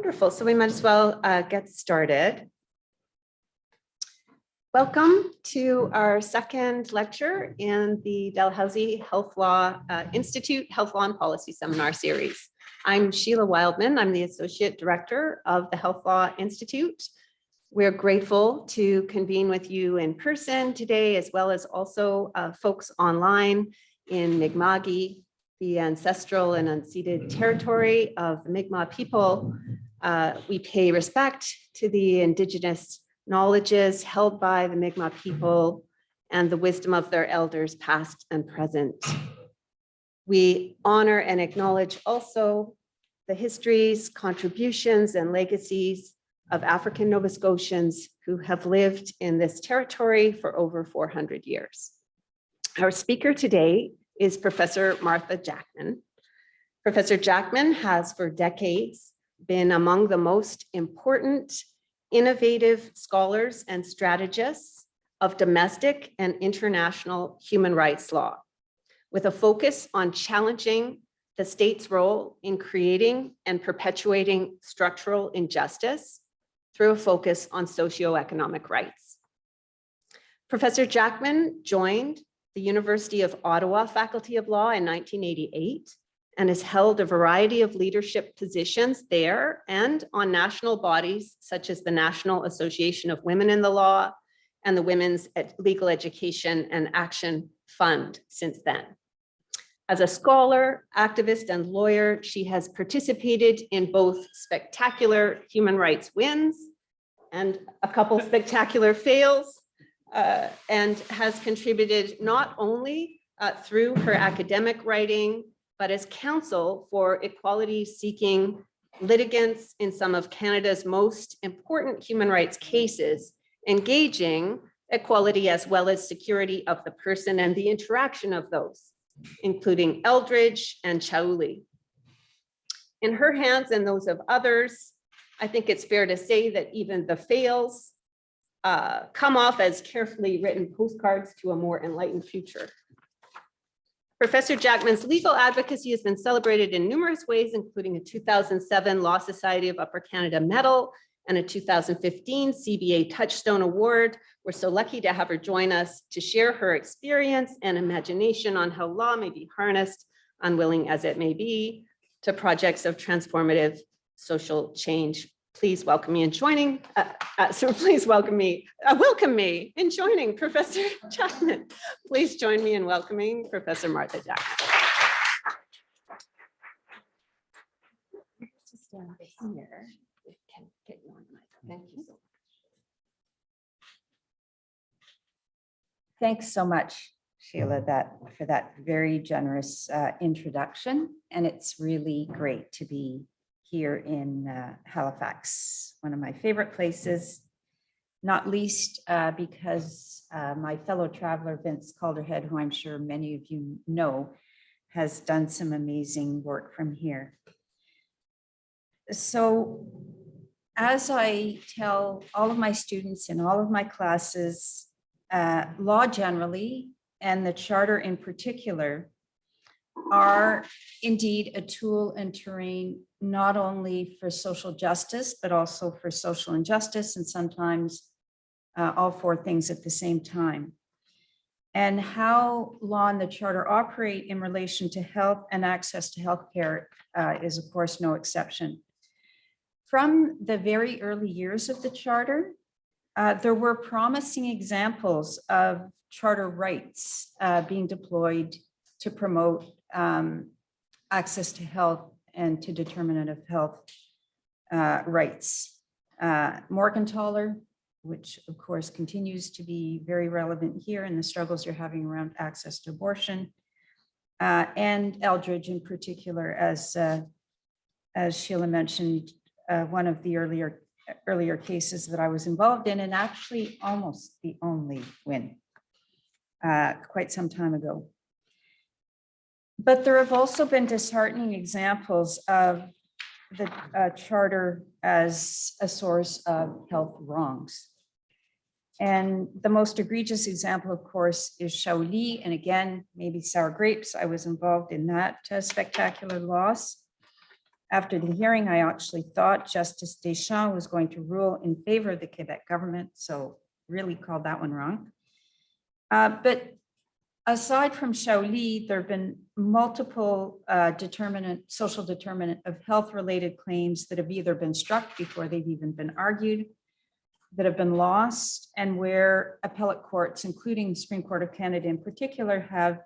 Wonderful. So we might as well uh, get started. Welcome to our second lecture in the Dalhousie Health Law uh, Institute Health Law and Policy Seminar Series. I'm Sheila Wildeman. I'm the Associate Director of the Health Law Institute. We're grateful to convene with you in person today, as well as also uh, folks online in Mi'kma'ki, the ancestral and unceded territory of the Mi'kmaq people. Uh, we pay respect to the indigenous knowledges held by the Mi'kmaq people and the wisdom of their elders past and present. We honor and acknowledge also the histories, contributions, and legacies of African Nova Scotians who have lived in this territory for over 400 years. Our speaker today is Professor Martha Jackman. Professor Jackman has for decades been among the most important innovative scholars and strategists of domestic and international human rights law, with a focus on challenging the state's role in creating and perpetuating structural injustice through a focus on socioeconomic rights. Professor Jackman joined the University of Ottawa Faculty of Law in 1988 and has held a variety of leadership positions there and on national bodies such as the National Association of Women in the Law and the Women's Legal Education and Action Fund since then. As a scholar, activist, and lawyer, she has participated in both spectacular human rights wins and a couple spectacular fails, uh, and has contributed not only uh, through her academic writing, but as counsel for equality seeking litigants in some of Canada's most important human rights cases, engaging equality as well as security of the person and the interaction of those, including Eldridge and Chaoulli. In her hands and those of others, I think it's fair to say that even the fails uh, come off as carefully written postcards to a more enlightened future. Professor Jackman's legal advocacy has been celebrated in numerous ways, including a 2007 Law Society of Upper Canada Medal and a 2015 CBA Touchstone Award. We're so lucky to have her join us to share her experience and imagination on how law may be harnessed, unwilling as it may be, to projects of transformative social change please welcome me in joining, uh, uh, so please welcome me, uh, welcome me in joining Professor Jackman. Please join me in welcoming Professor Martha Jackman. Thank you. Thanks so much, Sheila, that for that very generous uh, introduction. And it's really great to be here in uh, Halifax, one of my favorite places, not least uh, because uh, my fellow traveler Vince Calderhead, who I'm sure many of you know, has done some amazing work from here. So as I tell all of my students in all of my classes, uh, law generally and the charter in particular are indeed a tool and terrain not only for social justice, but also for social injustice and sometimes uh, all four things at the same time. And how law and the charter operate in relation to health and access to healthcare uh, is of course no exception. From the very early years of the charter, uh, there were promising examples of charter rights uh, being deployed to promote um, access to health and to determinative health uh, rights. Uh, Morgentaler, which of course continues to be very relevant here in the struggles you're having around access to abortion, uh, and Eldridge in particular, as uh, as Sheila mentioned, uh, one of the earlier earlier cases that I was involved in, and actually almost the only win uh, quite some time ago. But there have also been disheartening examples of the uh, charter as a source of health wrongs. And the most egregious example, of course, is Chaoulli. And again, maybe sour grapes. I was involved in that uh, spectacular loss. After the hearing, I actually thought Justice Deschamps was going to rule in favor of the Quebec government, so really called that one wrong. Uh, But aside from Chaoulli, there have been multiple uh, determinant, social determinant of health-related claims that have either been struck before they've even been argued, that have been lost, and where appellate courts, including the Supreme Court of Canada in particular, have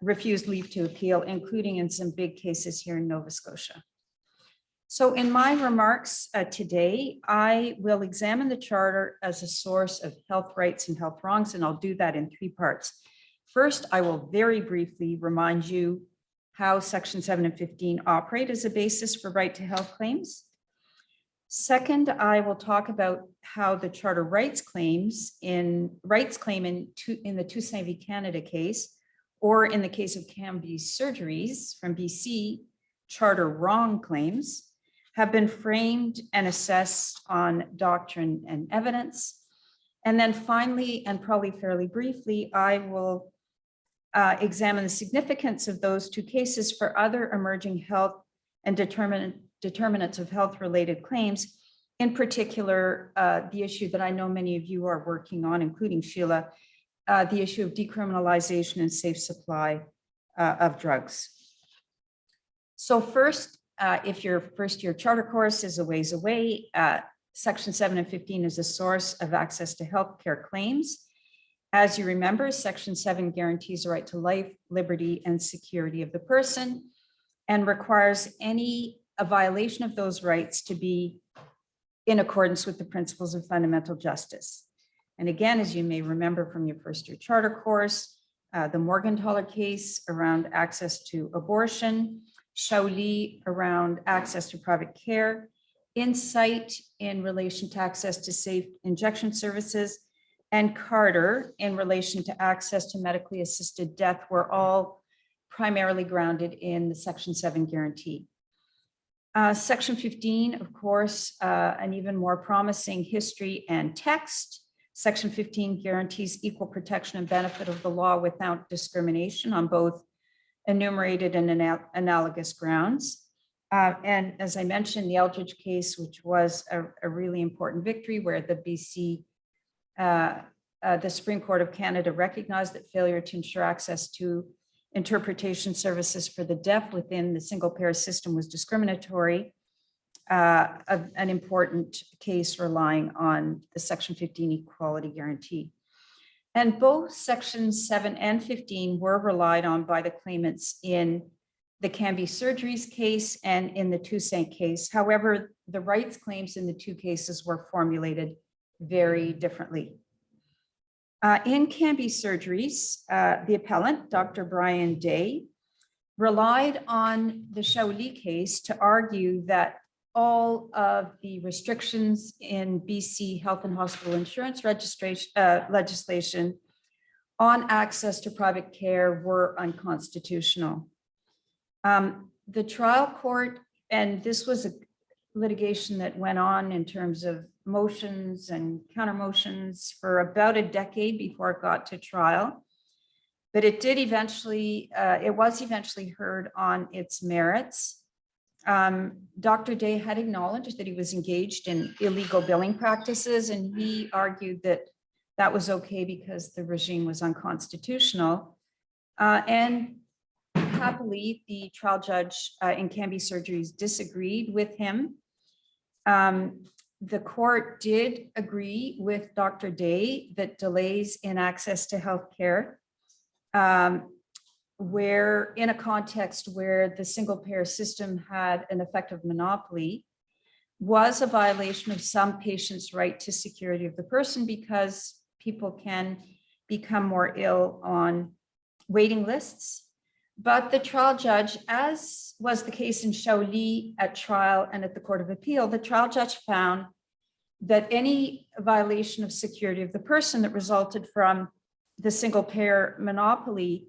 refused leave to appeal, including in some big cases here in Nova Scotia. So in my remarks uh, today, I will examine the charter as a source of health rights and health wrongs, and I'll do that in three parts. First, I will very briefly remind you how section seven and fifteen operate as a basis for right to health claims. Second, I will talk about how the charter rights claims in rights claim in in the Toussaint v Canada case, or in the case of Cambie Surgeries from BC, charter wrong claims have been framed and assessed on doctrine and evidence. And then finally, and probably fairly briefly, I will uh, examine the significance of those two cases for other emerging health and determinant, determinants of health-related claims, in particular, uh, the issue that I know many of you are working on, including Sheila, uh, the issue of decriminalization and safe supply uh, of drugs. So first, uh, if your first year charter course is a ways away, uh, section seven and 15 is a source of access to healthcare claims. As you remember, section seven guarantees the right to life, liberty, and security of the person and requires any a violation of those rights to be in accordance with the principles of fundamental justice. And again, as you may remember from your first year charter course, uh, the Morgentaler case around access to abortion, Chaoulli around access to private care, Insite in relation to access to safe injection services, and Carter in relation to access to medically assisted death were all primarily grounded in the section seven guarantee. Uh, section fifteen, of course, uh, an even more promising history and text. Section fifteen guarantees equal protection and benefit of the law without discrimination on both enumerated and anal- analogous grounds. Uh, and as I mentioned, the Eldridge case, which was a, a really important victory where the BC, uh, uh, the Supreme Court of Canada recognized that failure to ensure access to interpretation services for the deaf within the single payer system was discriminatory. Uh, a- an important case relying on the section 15 equality guarantee. And both sections seven and 15 were relied on by the claimants in the Cambie Surgeries case and in the Toussaint case. However, the rights claims in the two cases were formulated very differently. Uh, in Cambie Surgeries, uh, the appellant, Dr. Brian Day, relied on the Chaoulli case to argue that all of the restrictions in BC Health and Hospital Insurance registration uh, legislation on access to private care were unconstitutional. Um, The trial court, and this was a litigation that went on in terms of motions and counter motions for about a decade before it got to trial. But it did eventually, uh, it was eventually heard on its merits. Um, Dr. Day had acknowledged that he was engaged in illegal billing practices and he argued that that was okay because the regime was unconstitutional. Uh, and happily, the trial judge uh, in Cambie Surgeries disagreed with him. Um, the court did agree with Dr. Day that delays in access to healthcare um, where in a context where the single payer system had an effective monopoly was a violation of some patients' right to security of the person because people can become more ill on waiting lists. But the trial judge, as was the case in Chaoulli at trial and at the Court of Appeal, the trial judge found that any violation of security of the person that resulted from the single payer monopoly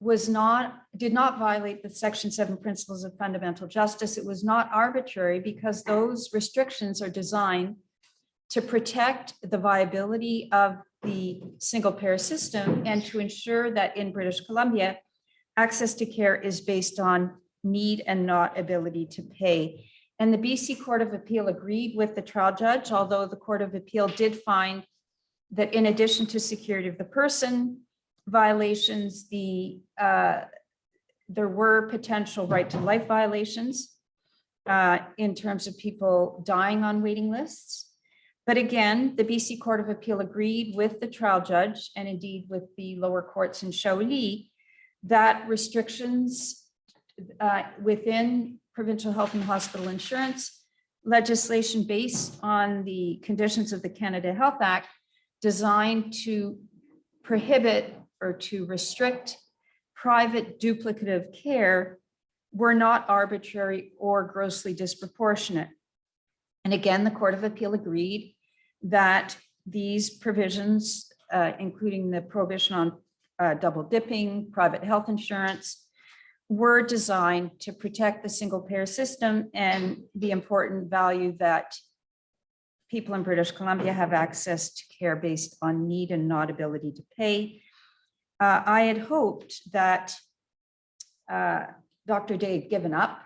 was not, did not violate the section seven principles of fundamental justice. It was not arbitrary because those restrictions are designed to protect the viability of the single payer system and to ensure that in British Columbia, access to care is based on need and not ability to pay. And the BC Court of Appeal agreed with the trial judge, although the Court of Appeal did find that in addition to security of the person violations, the, uh, there were potential right to life violations uh, in terms of people dying on waiting lists. But again, the BC Court of Appeal agreed with the trial judge and indeed with the lower courts in Chaoulli that restrictions uh, within provincial health and hospital insurance legislation based on the conditions of the Canada Health Act designed to prohibit or to restrict private duplicative care were not arbitrary or grossly disproportionate. And again, the Court of Appeal agreed that these provisions, uh, including the prohibition on uh, double dipping, private health insurance, were designed to protect the single payer system and the important value that people in British Columbia have access to care based on need and not ability to pay. Uh, I had hoped that uh, Dr. Day had given up.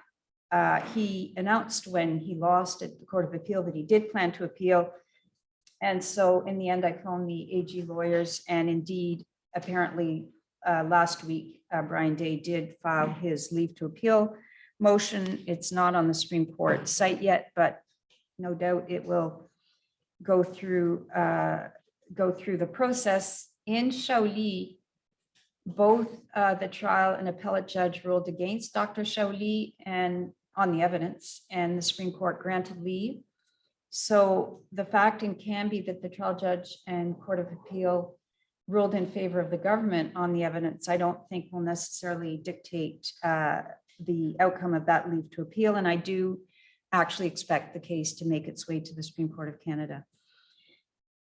Uh, He announced when he lost at the Court of Appeal that he did plan to appeal. And so in the end, I phoned the AG lawyers and indeed, apparently, uh, last week, uh, Brian Day did file his leave to appeal motion. It's not on the Supreme Court site yet, but no doubt it will go through, uh, go through the process. In Chaoulli, both uh, the trial and appellate judge ruled against Dr. Chaoulli and on the evidence, and the Supreme Court granted leave. So the fact in Cambie that the trial judge and Court of Appeal ruled in favor of the government on the evidence, I don't think will necessarily dictate uh, the outcome of that leave to appeal. And I do actually expect the case to make its way to the Supreme Court of Canada.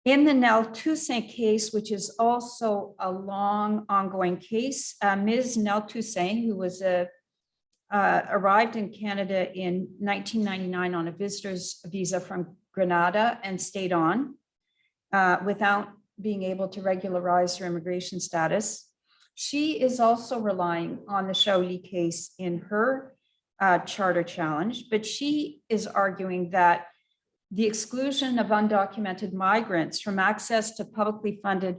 In the Nell Toussaint case, which is also a long ongoing case, uh, Ms. Nell Toussaint, who was a uh, arrived in Canada in 1999 on a visitor's visa from Grenada and stayed on uh, without being able to regularize her immigration status. She is also relying on the Chaoulli case in her uh, charter challenge, but she is arguing that the exclusion of undocumented migrants from access to publicly funded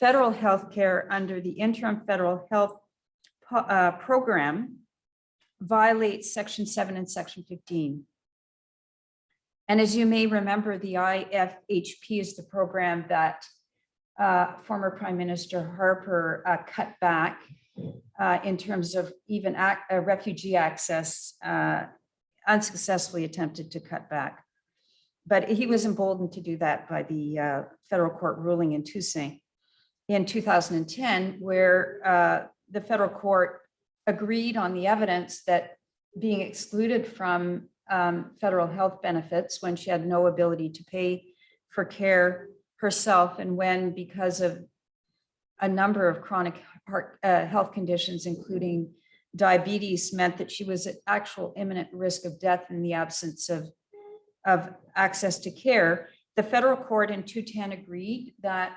federal health care under the interim federal health uh, program violates section seven and section 15. And as you may remember, the IFHP is the program that uh, former Prime Minister Harper uh, cut back uh, in terms of even uh, refugee access, uh, unsuccessfully attempted to cut back. But he was emboldened to do that by the uh, federal court ruling in Toussaint in 2010, where the federal court agreed on the evidence that being excluded from um, federal health benefits when she had no ability to pay for care herself and when because of a number of chronic heart uh, health conditions, including diabetes, meant that she was at actual imminent risk of death in the absence of, of access to care. The federal court in 210 agreed that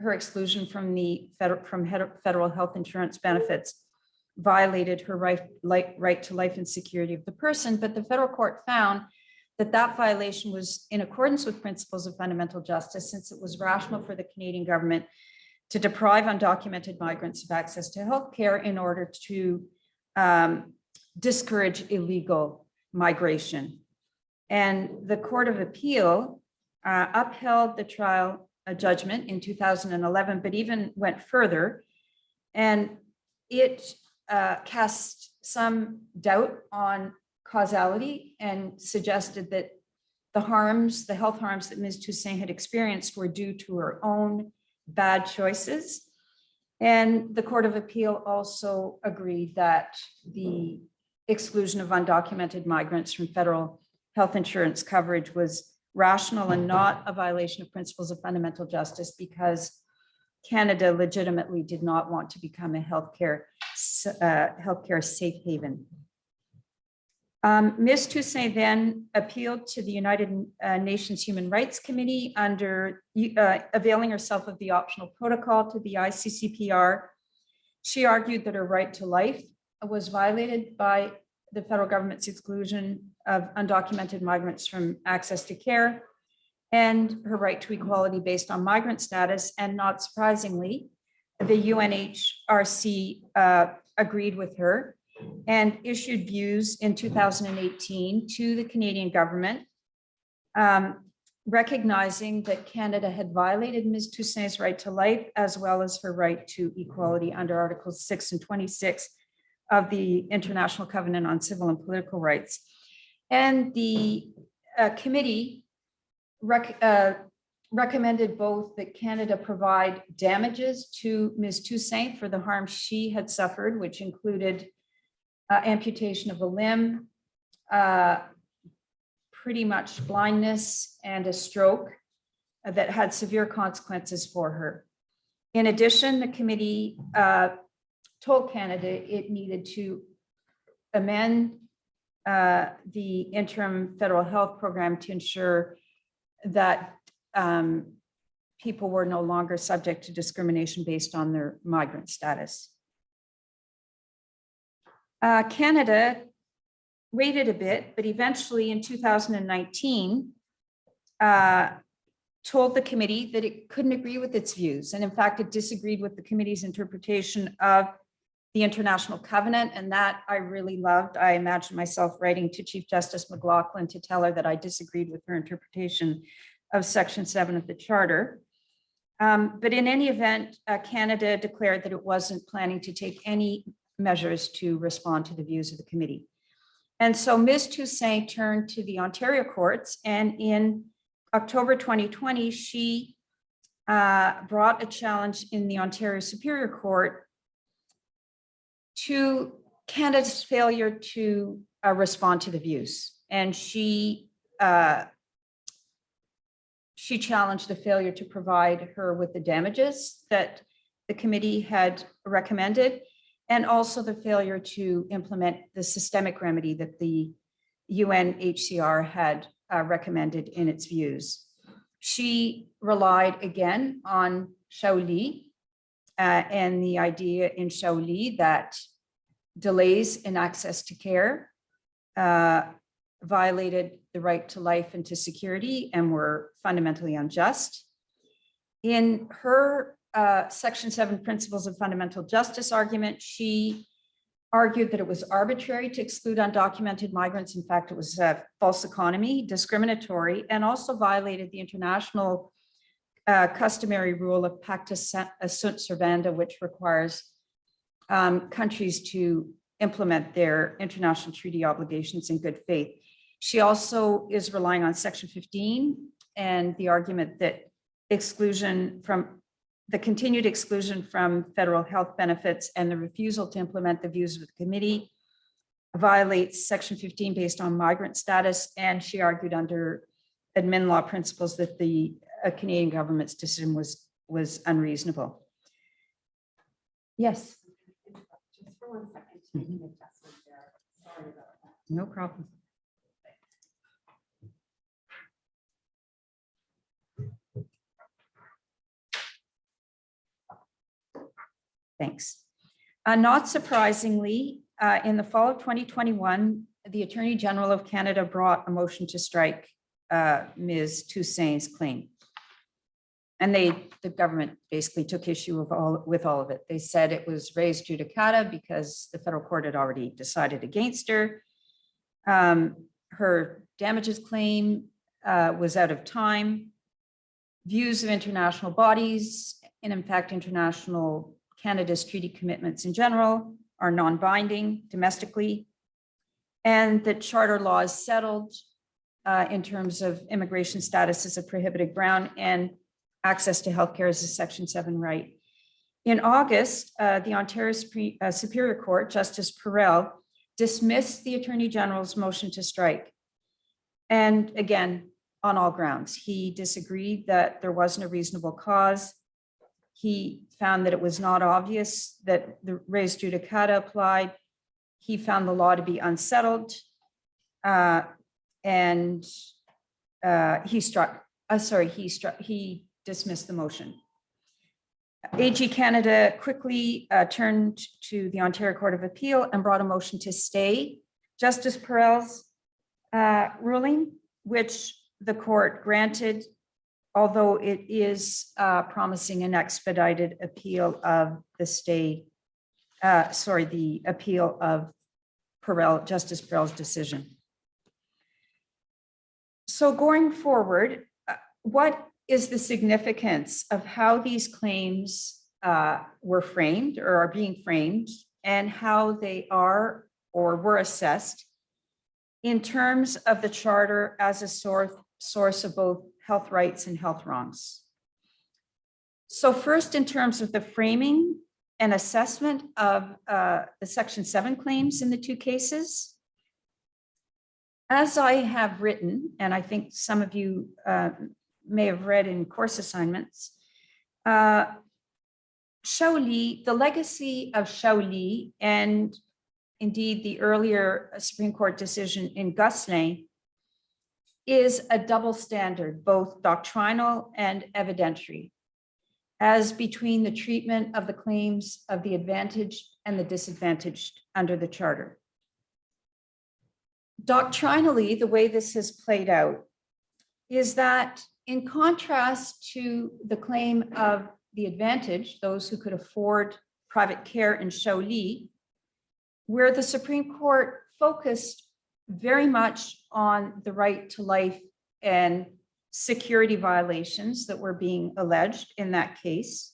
her exclusion from the federal from federal health insurance benefits violated her right, right to life and security of the person, but the federal court found that that violation was in accordance with principles of fundamental justice, since it was rational for the Canadian government to deprive undocumented migrants of access to health care in order to um, discourage illegal migration. And the Court of Appeal uh, upheld the trial uh, judgment in 2011, but even went further. And it uh, cast some doubt on causality and suggested that the harms, the health harms that Ms. Toussaint had experienced were due to her own bad choices. And the Court of Appeal also agreed that the exclusion of undocumented migrants from federal health insurance coverage was rational and not a violation of principles of fundamental justice because Canada legitimately did not want to become a healthcare, uh, healthcare safe haven. Um, Ms. Toussaint then appealed to the United uh, Nations Human Rights Committee under uh, availing herself of the optional protocol to the ICCPR. She argued that her right to life was violated by the federal government's exclusion of undocumented migrants from access to care and her right to equality based on migrant status. And not surprisingly, the UNHRC uh, agreed with her and issued views in 2018 to the Canadian government, um, recognizing that Canada had violated Ms. Toussaint's right to life as well as her right to equality under Articles 6 and 26 of the International Covenant on Civil and Political Rights. And the uh, committee rec- uh, recommended both that Canada provide damages to Ms. Toussaint for the harm she had suffered, which included uh, amputation of a limb, uh, pretty much blindness and a stroke that had severe consequences for her. In addition, the committee uh, told Canada it needed to amend uh, the interim federal health program to ensure that um, people were no longer subject to discrimination based on their migrant status. Uh, Canada waited a bit, but eventually in 2019, uh, told the committee that it couldn't agree with its views. And in fact, it disagreed with the committee's interpretation of the International Covenant. And that I really loved. I imagined myself writing to Chief Justice McLachlin to tell her that I disagreed with her interpretation of Section 7 of the Charter. Um, but in any event, uh, Canada declared that it wasn't planning to take any measures to respond to the views of the committee. And so Ms. Toussaint turned to the Ontario courts and in October 2020, she uh, brought a challenge in the Ontario Superior Court to Canada's failure to uh, respond to the views. And she uh, she challenged the failure to provide her with the damages that the committee had recommended, and also the failure to implement the systemic remedy that the UNHCR had uh, recommended in its views. She relied again on Chaoulli uh, and the idea in Chaoulli that delays in access to care uh, violated the right to life and to security and were fundamentally unjust. In her uh, Section 7 Principles of Fundamental Justice argument, she argued that it was arbitrary to exclude undocumented migrants. In fact, it was a false economy, discriminatory, and also violated the international uh, customary rule of pacta sunt servanda, which requires um, countries to implement their international treaty obligations in good faith. She also is relying on Section 15 and the argument that exclusion from the continued exclusion from federal health benefits and the refusal to implement the views of the committee violates section 15 based on migrant status. And she argued under admin law principles that the uh, Canadian government's decision was, was unreasonable. Yes, Just for one second to make an there. Sorry about that. no problem. Thanks. Uh, Not surprisingly, uh, in the fall of 2021, the Attorney General of Canada brought a motion to strike uh, Ms. Toussaint's claim. And they, the government basically took issue of all, with all of it. They said it was res judicata because the federal court had already decided against her. Um, Her damages claim uh, was out of time. Views of international bodies, and in fact, international Canada's treaty commitments in general are non-binding domestically, and that charter law is settled uh, in terms of immigration status as a prohibited ground and access to healthcare as a Section 7 right. In August, uh, the Ontario Supre- uh, Superior Court, Justice Perell, dismissed the Attorney General's motion to strike. And again, on all grounds, he disagreed that there wasn't a reasonable cause. He found that it was not obvious that the res judicata applied. He found the law to be unsettled. uh, And uh, he struck, uh, sorry, he struck, he dismissed the motion. AG Canada quickly uh, turned to the Ontario Court of Appeal and brought a motion to stay Justice Perell's uh, ruling, which the court granted, although it is uh, promising an expedited appeal of the stay, uh, sorry, the appeal of Perell, Justice Perell's decision. So going forward, uh, what is the significance of how these claims uh, were framed or are being framed and how they are or were assessed in terms of the charter as a source, source of both health rights and health wrongs. So first, in terms of the framing and assessment of uh, the section seven claims in the two cases. As I have written, and I think some of you uh, may have read in course assignments, uh, the legacy of Chaoulli and indeed the earlier Supreme Court decision in Gosselin is a double standard, both doctrinal and evidentiary, as between the treatment of the claims of the advantaged and the disadvantaged under the charter. Doctrinally, the way this has played out is that in contrast to the claim of the advantage, those who could afford private care in Chaoulli, where the Supreme Court focused very much on the right to life and security violations that were being alleged in that case.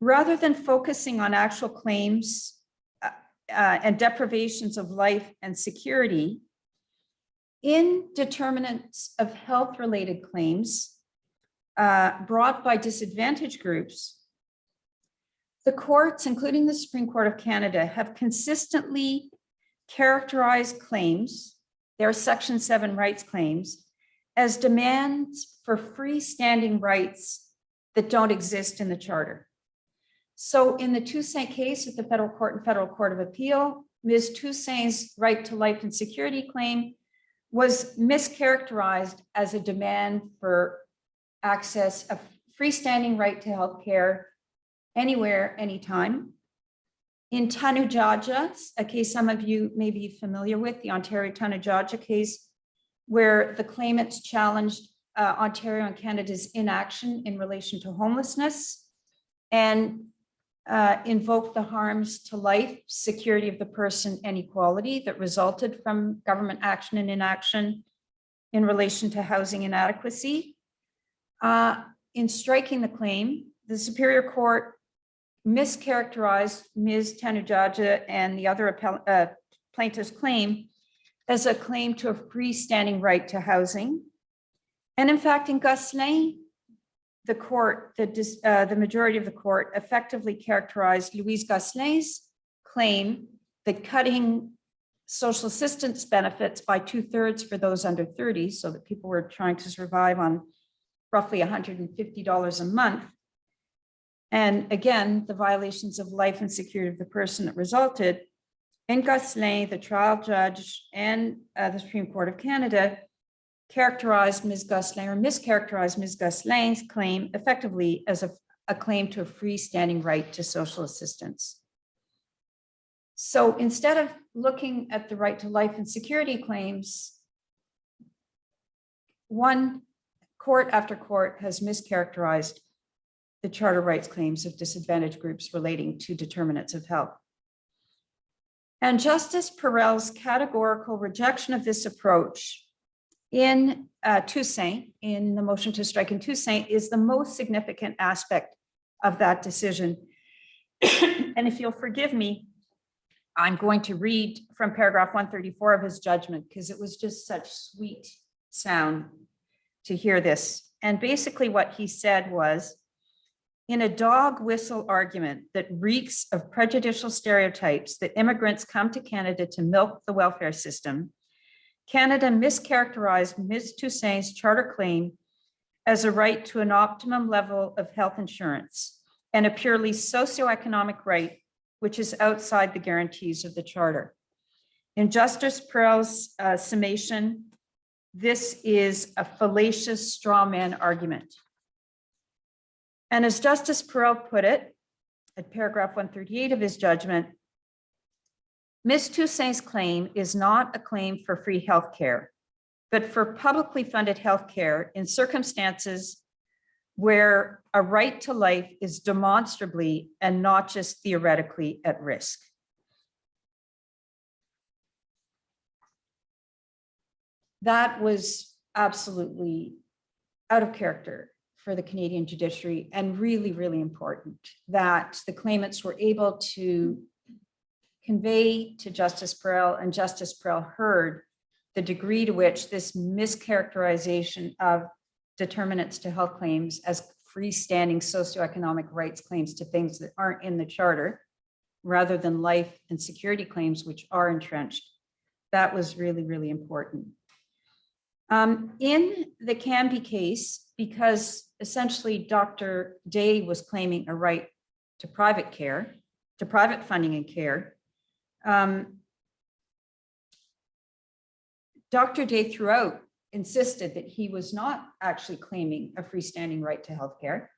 Rather than focusing on actual claims uh, uh, and deprivations of life and security, in determinants of health-related claims uh, brought by disadvantaged groups, the courts, including the Supreme Court of Canada, have consistently characterized claims, their Section 7 rights claims, as demands for freestanding rights that don't exist in the Charter. So in the Toussaint case at the Federal Court and Federal Court of Appeal, Ms. Toussaint's right to life and security claim was mischaracterized as a demand for access, a freestanding right to health care anywhere, anytime. In Tanudjaja, a case some of you may be familiar with, the Ontario Tanudjaja case, where the claimants challenged uh, Ontario and Canada's inaction in relation to homelessness and uh, invoked the harms to life, security of the person, and equality that resulted from government action and inaction in relation to housing inadequacy. Uh, in striking the claim, the Superior Court mischaracterized Ms. Tanudjaja and the other uh, plaintiff's claim as a claim to a freestanding right to housing. And in fact, in Gosselin, the court, the, uh, the majority of the court effectively characterized Louise Gosselin's claim that cutting social assistance benefits by two thirds for those under 30, so that people were trying to survive on roughly $150 a month, and again, the violations of life and security of the person that resulted in Gosselin, the trial judge and uh, the Supreme Court of Canada characterized Ms. Gosselin or mischaracterized Ms. Gosselin's claim effectively as a, a claim to a freestanding right to social assistance. So instead of looking at the right to life and security claims, one court after court has mischaracterized the charter rights claims of disadvantaged groups relating to determinants of health. And Justice Perell's categorical rejection of this approach in uh, Toussaint, in the motion to strike in Toussaint, is the most significant aspect of that decision. And if you'll forgive me, I'm going to read from paragraph 134 of his judgment because it was just such sweet sound to hear this. And basically what he said was, in a dog whistle argument that reeks of prejudicial stereotypes that immigrants come to Canada to milk the welfare system, Canada mischaracterized Ms. Toussaint's charter claim as a right to an optimum level of health insurance and a purely socioeconomic right, which is outside the guarantees of the charter. In Justice Perell's uh, summation, this is a fallacious straw man argument. And as Justice Perell put it, at paragraph 138 of his judgment, Ms. Toussaint's claim is not a claim for free healthcare, but for publicly funded healthcare in circumstances where a right to life is demonstrably and not just theoretically at risk. That was absolutely out of character for the Canadian judiciary and really, really important that the claimants were able to convey to Justice Perell and Justice Perell heard the degree to which this mischaracterization of determinants to health claims as freestanding socioeconomic rights claims to things that aren't in the charter, rather than life and security claims, which are entrenched. That was really, really important. Um, in the Cambie case, because essentially Dr. Day was claiming a right to private care, to private funding and care, um, Dr. Day throughout insisted that he was not actually claiming a freestanding right to healthcare,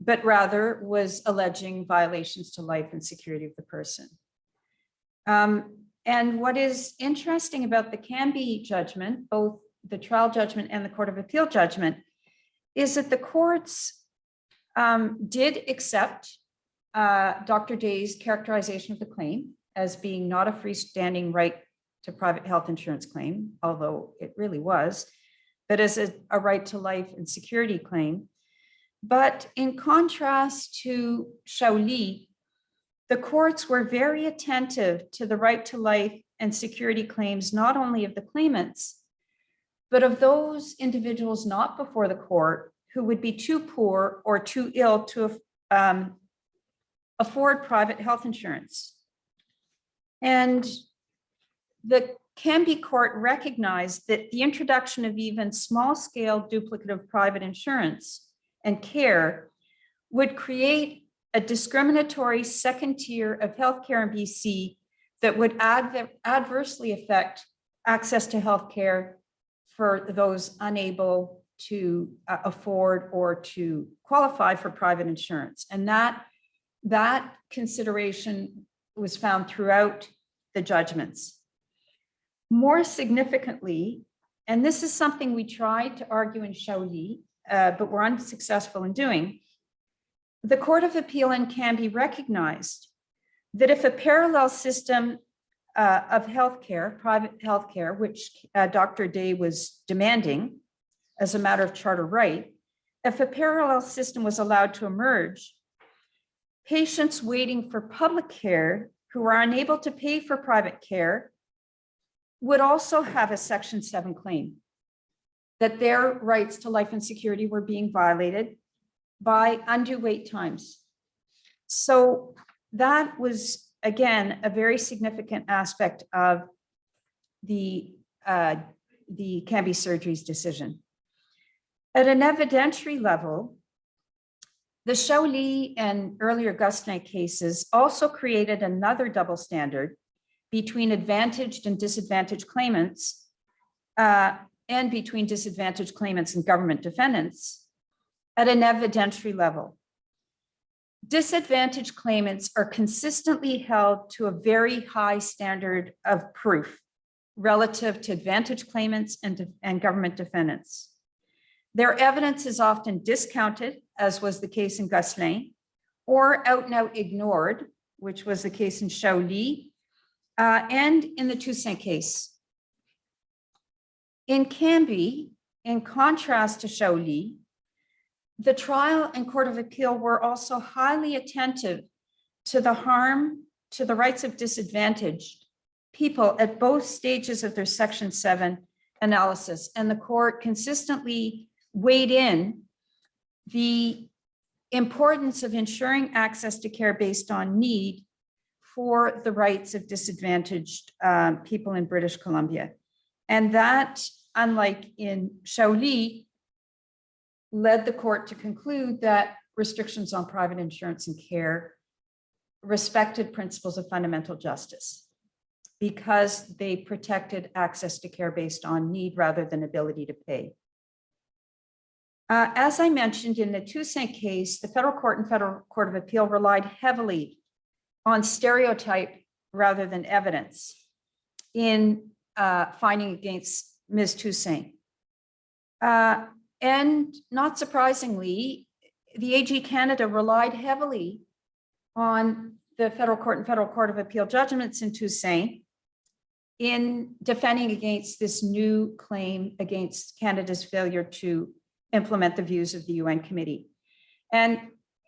but rather was alleging violations to life and security of the person. Um, and what is interesting about the Cambie judgment, both the trial judgment and the Court of Appeal judgment, is that the courts um, did accept uh, Dr. Day's characterization of the claim as being not a freestanding right to private health insurance claim, although it really was, but as a, a right to life and security claim. But in contrast to Chaoulli, the courts were very attentive to the right to life and security claims, not only of the claimants, but of those individuals not before the court who would be too poor or too ill to um, afford private health insurance. And the Cambie court recognized that the introduction of even small scale duplicative private insurance and care would create a discriminatory second tier of healthcare in BC that would adver adversely affect access to healthcare for those unable to uh, afford or to qualify for private insurance. And that, that consideration was found throughout the judgments. More significantly, and this is something we tried to argue in Chaoulli, uh, but were unsuccessful in doing, the Court of Appeal in Cambie recognized that if a parallel system uh, of healthcare, private healthcare, which uh, Dr. Day was demanding as a matter of charter right, if a parallel system was allowed to emerge, patients waiting for public care who are unable to pay for private care would also have a section seven claim that their rights to life and security were being violated by undue wait times. So that was, again, a very significant aspect of the, uh, the Cambie Surgery's decision. At an evidentiary level, the Chaoulli and earlier Gosselin cases also created another double standard between advantaged and disadvantaged claimants uh, and between disadvantaged claimants and government defendants at an evidentiary level. Disadvantaged claimants are consistently held to a very high standard of proof relative to advantaged claimants and, and government defendants. Their evidence is often discounted, as was the case in Gosselin, or out and out ignored, which was the case in Chaoulli, uh, and in the Toussaint case. In Cambie, in contrast to Chaoulli, the trial and court of appeal were also highly attentive to the harm to the rights of disadvantaged people at both stages of their section seven analysis. And the court consistently weighed in the importance of ensuring access to care based on need for the rights of disadvantaged um, people in British Columbia. And that, unlike in Chaoulli, led the court to conclude that restrictions on private insurance and care respected principles of fundamental justice because they protected access to care based on need rather than ability to pay. Uh, As I mentioned in the Toussaint case, the federal court and federal court of appeal relied heavily on stereotype rather than evidence in uh, finding against Ms. Toussaint. Uh, And not surprisingly, the AG Canada relied heavily on the federal court and federal court of appeal judgments in Toussaint in defending against this new claim against Canada's failure to implement the views of the UN committee. And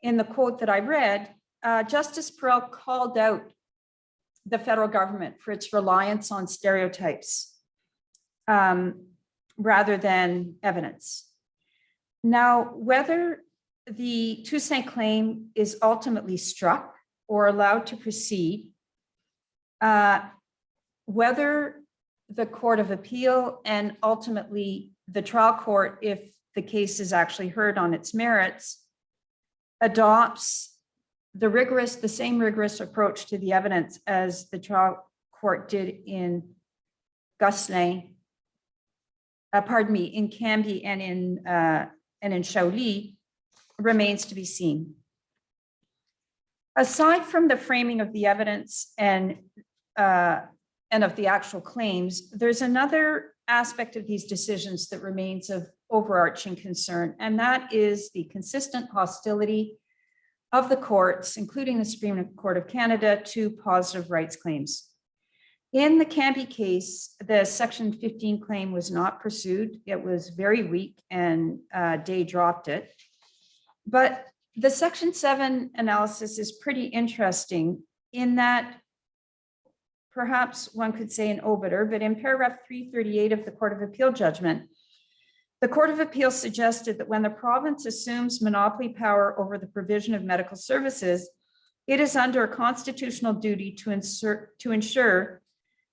in the quote that I read, uh, Justice Perell called out the federal government for its reliance on stereotypes um, rather than evidence. Now, whether the Toussaint claim is ultimately struck or allowed to proceed, uh, whether the Court of Appeal and ultimately the trial court, if the case is actually heard on its merits, adopts the rigorous, the same rigorous approach to the evidence as the trial court did in Gosselin, uh, pardon me, in Cambie and in, uh, and in Chaoulli, remains to be seen. Aside from the framing of the evidence and, uh, and of the actual claims, there's another aspect of these decisions that remains of overarching concern, and that is the consistent hostility of the courts, including the Supreme Court of Canada, to positive rights claims. In the Cambie case, the section 15 claim was not pursued. It was very weak and uh, Day dropped it. But the section seven analysis is pretty interesting in that perhaps one could say an obiter, but in paragraph 338 of the Court of Appeal judgment, the Court of Appeal suggested that when the province assumes monopoly power over the provision of medical services, it is under a constitutional duty to insert, to ensure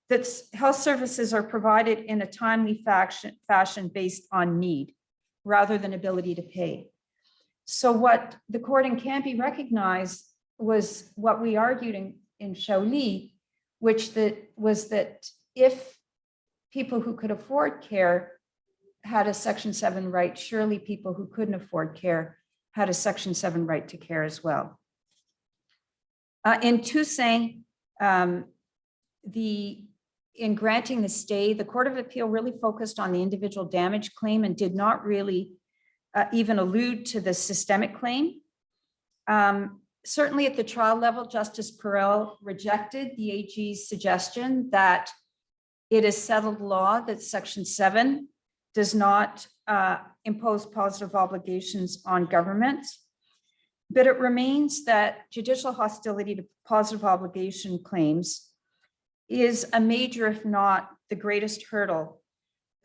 that health services are provided in a timely fashion, fashion based on need rather than ability to pay. So what the court in Cambie recognized was what we argued in, in Chaoulli, which that was that if people who could afford care had a section seven right, surely people who couldn't afford care had a section seven right to care as well. Uh, in Toussaint, um, the, in granting the stay, the Court of Appeal really focused on the individual damage claim and did not really uh, even allude to the systemic claim. Um, Certainly at the trial level, Justice Perell rejected the AG's suggestion that it is settled law that section seven does not uh, impose positive obligations on governments. But it remains that judicial hostility to positive obligation claims is a major, if not the greatest hurdle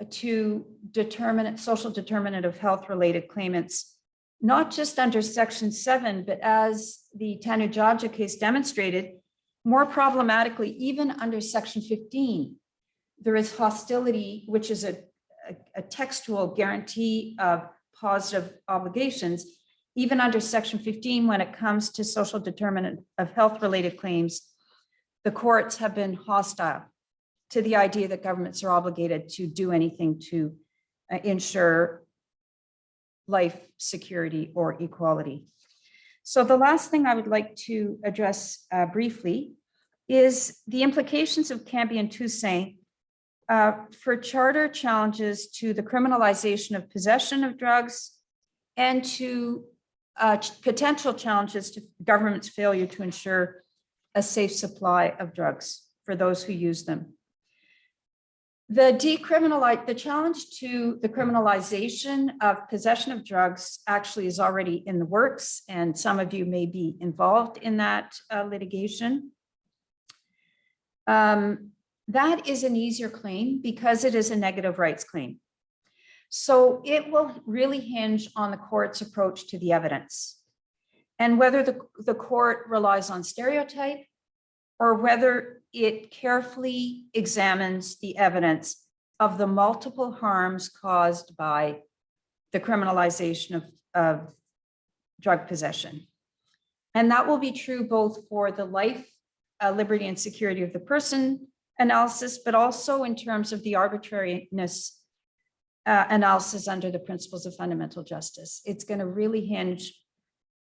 to determinate, social determinant of health-related claimants, not just under section seven, but as the Tanudjaja case demonstrated, more problematically, even under section fifteen, there is hostility, which is a, a- a textual guarantee of positive obligations. Even under section fifteen, when it comes to social determinant of health-related claims, the courts have been hostile to the idea that governments are obligated to do anything to uh, ensure life, security, or equality. So the last thing I would like to address uh, briefly is the implications of Cambie and Toussaint uh, for charter challenges to the criminalization of possession of drugs and to uh, potential challenges to government's failure to ensure a safe supply of drugs for those who use them. The decriminalize, the challenge to the criminalization of possession of drugs actually is already in the works, and some of you may be involved in that uh, litigation. Um, That is an easier claim because it is a negative rights claim. So it will really hinge on the court's approach to the evidence. And whether the, the court relies on stereotype or whether it carefully examines the evidence of the multiple harms caused by the criminalization of, of drug possession. And that will be true both for the life, uh, liberty and security of the person analysis, but also in terms of the arbitrariness uh, analysis under the principles of fundamental justice. It's going to really hinge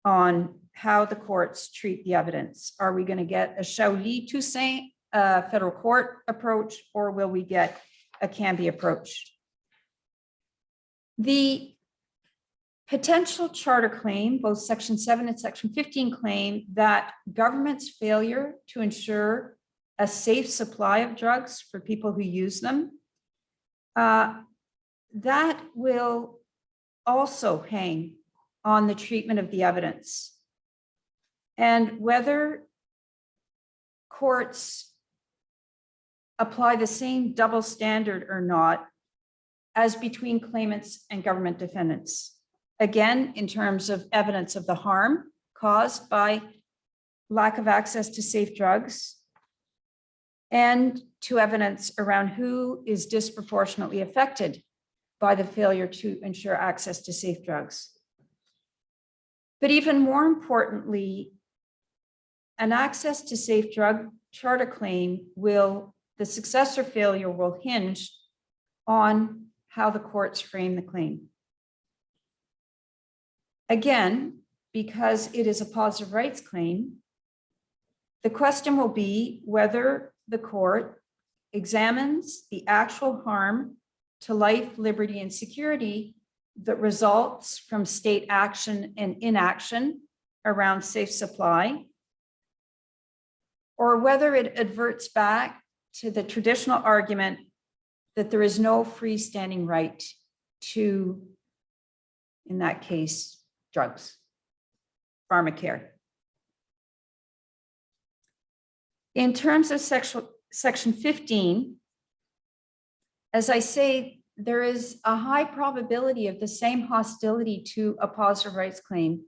on how the courts treat the evidence. Are we going to get a Chaoulli Toussaint uh, federal court approach, or will we get a Cambie approach? The potential charter claim, both section seven and section 15 claim that government's failure to ensure a safe supply of drugs for people who use them, uh, that will also hang on the treatment of the evidence. And whether courts apply the same double standard or not as between claimants and government defendants. Again, in terms of evidence of the harm caused by lack of access to safe drugs and to evidence around who is disproportionately affected by the failure to ensure access to safe drugs. But even more importantly, an access to safe drug charter claim will, the success or failure will hinge on how the courts frame the claim. Again, because it is a positive rights claim, the question will be whether the court examines the actual harm to life, liberty, and security that results from state action and inaction around safe supply, or whether it adverts back to the traditional argument that there is no freestanding right to, in that case, drugs, pharmacare. In terms of sexual, section 15, as I say, there is a high probability of the same hostility to a positive rights claim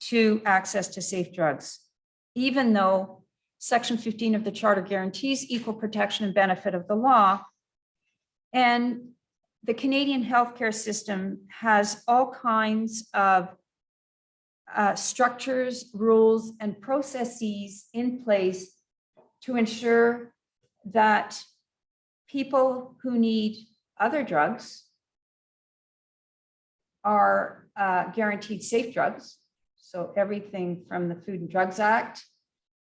to access to safe drugs, even though section 15 of the charter guarantees equal protection and benefit of the law. And the Canadian healthcare system has all kinds of uh, structures, rules, and processes in place to ensure that people who need other drugs are uh, guaranteed safe drugs. So everything from the Food and Drugs Act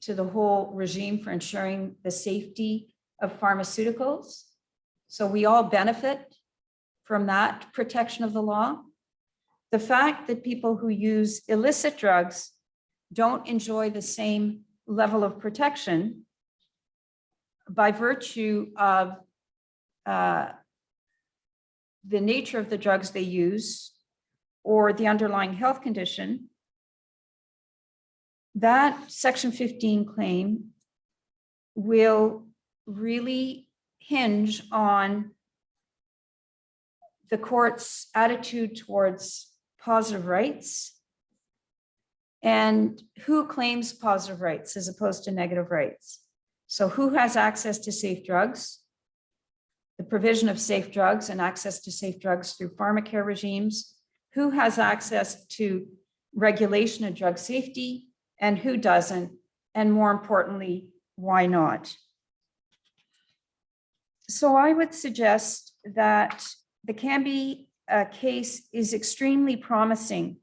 to the whole regime for ensuring the safety of pharmaceuticals. So we all benefit from that protection of the law. The fact that people who use illicit drugs don't enjoy the same level of protection by virtue of uh, the nature of the drugs they use or the underlying health condition, that section 15 claim will really hinge on the court's attitude towards positive rights and who claims positive rights as opposed to negative rights. So who has access to safe drugs? The provision of safe drugs and access to safe drugs through pharmacare regimes. Who has access to regulation of drug safety and who doesn't? And more importantly, why not? So I would suggest that the Cambie uh, case is extremely promising,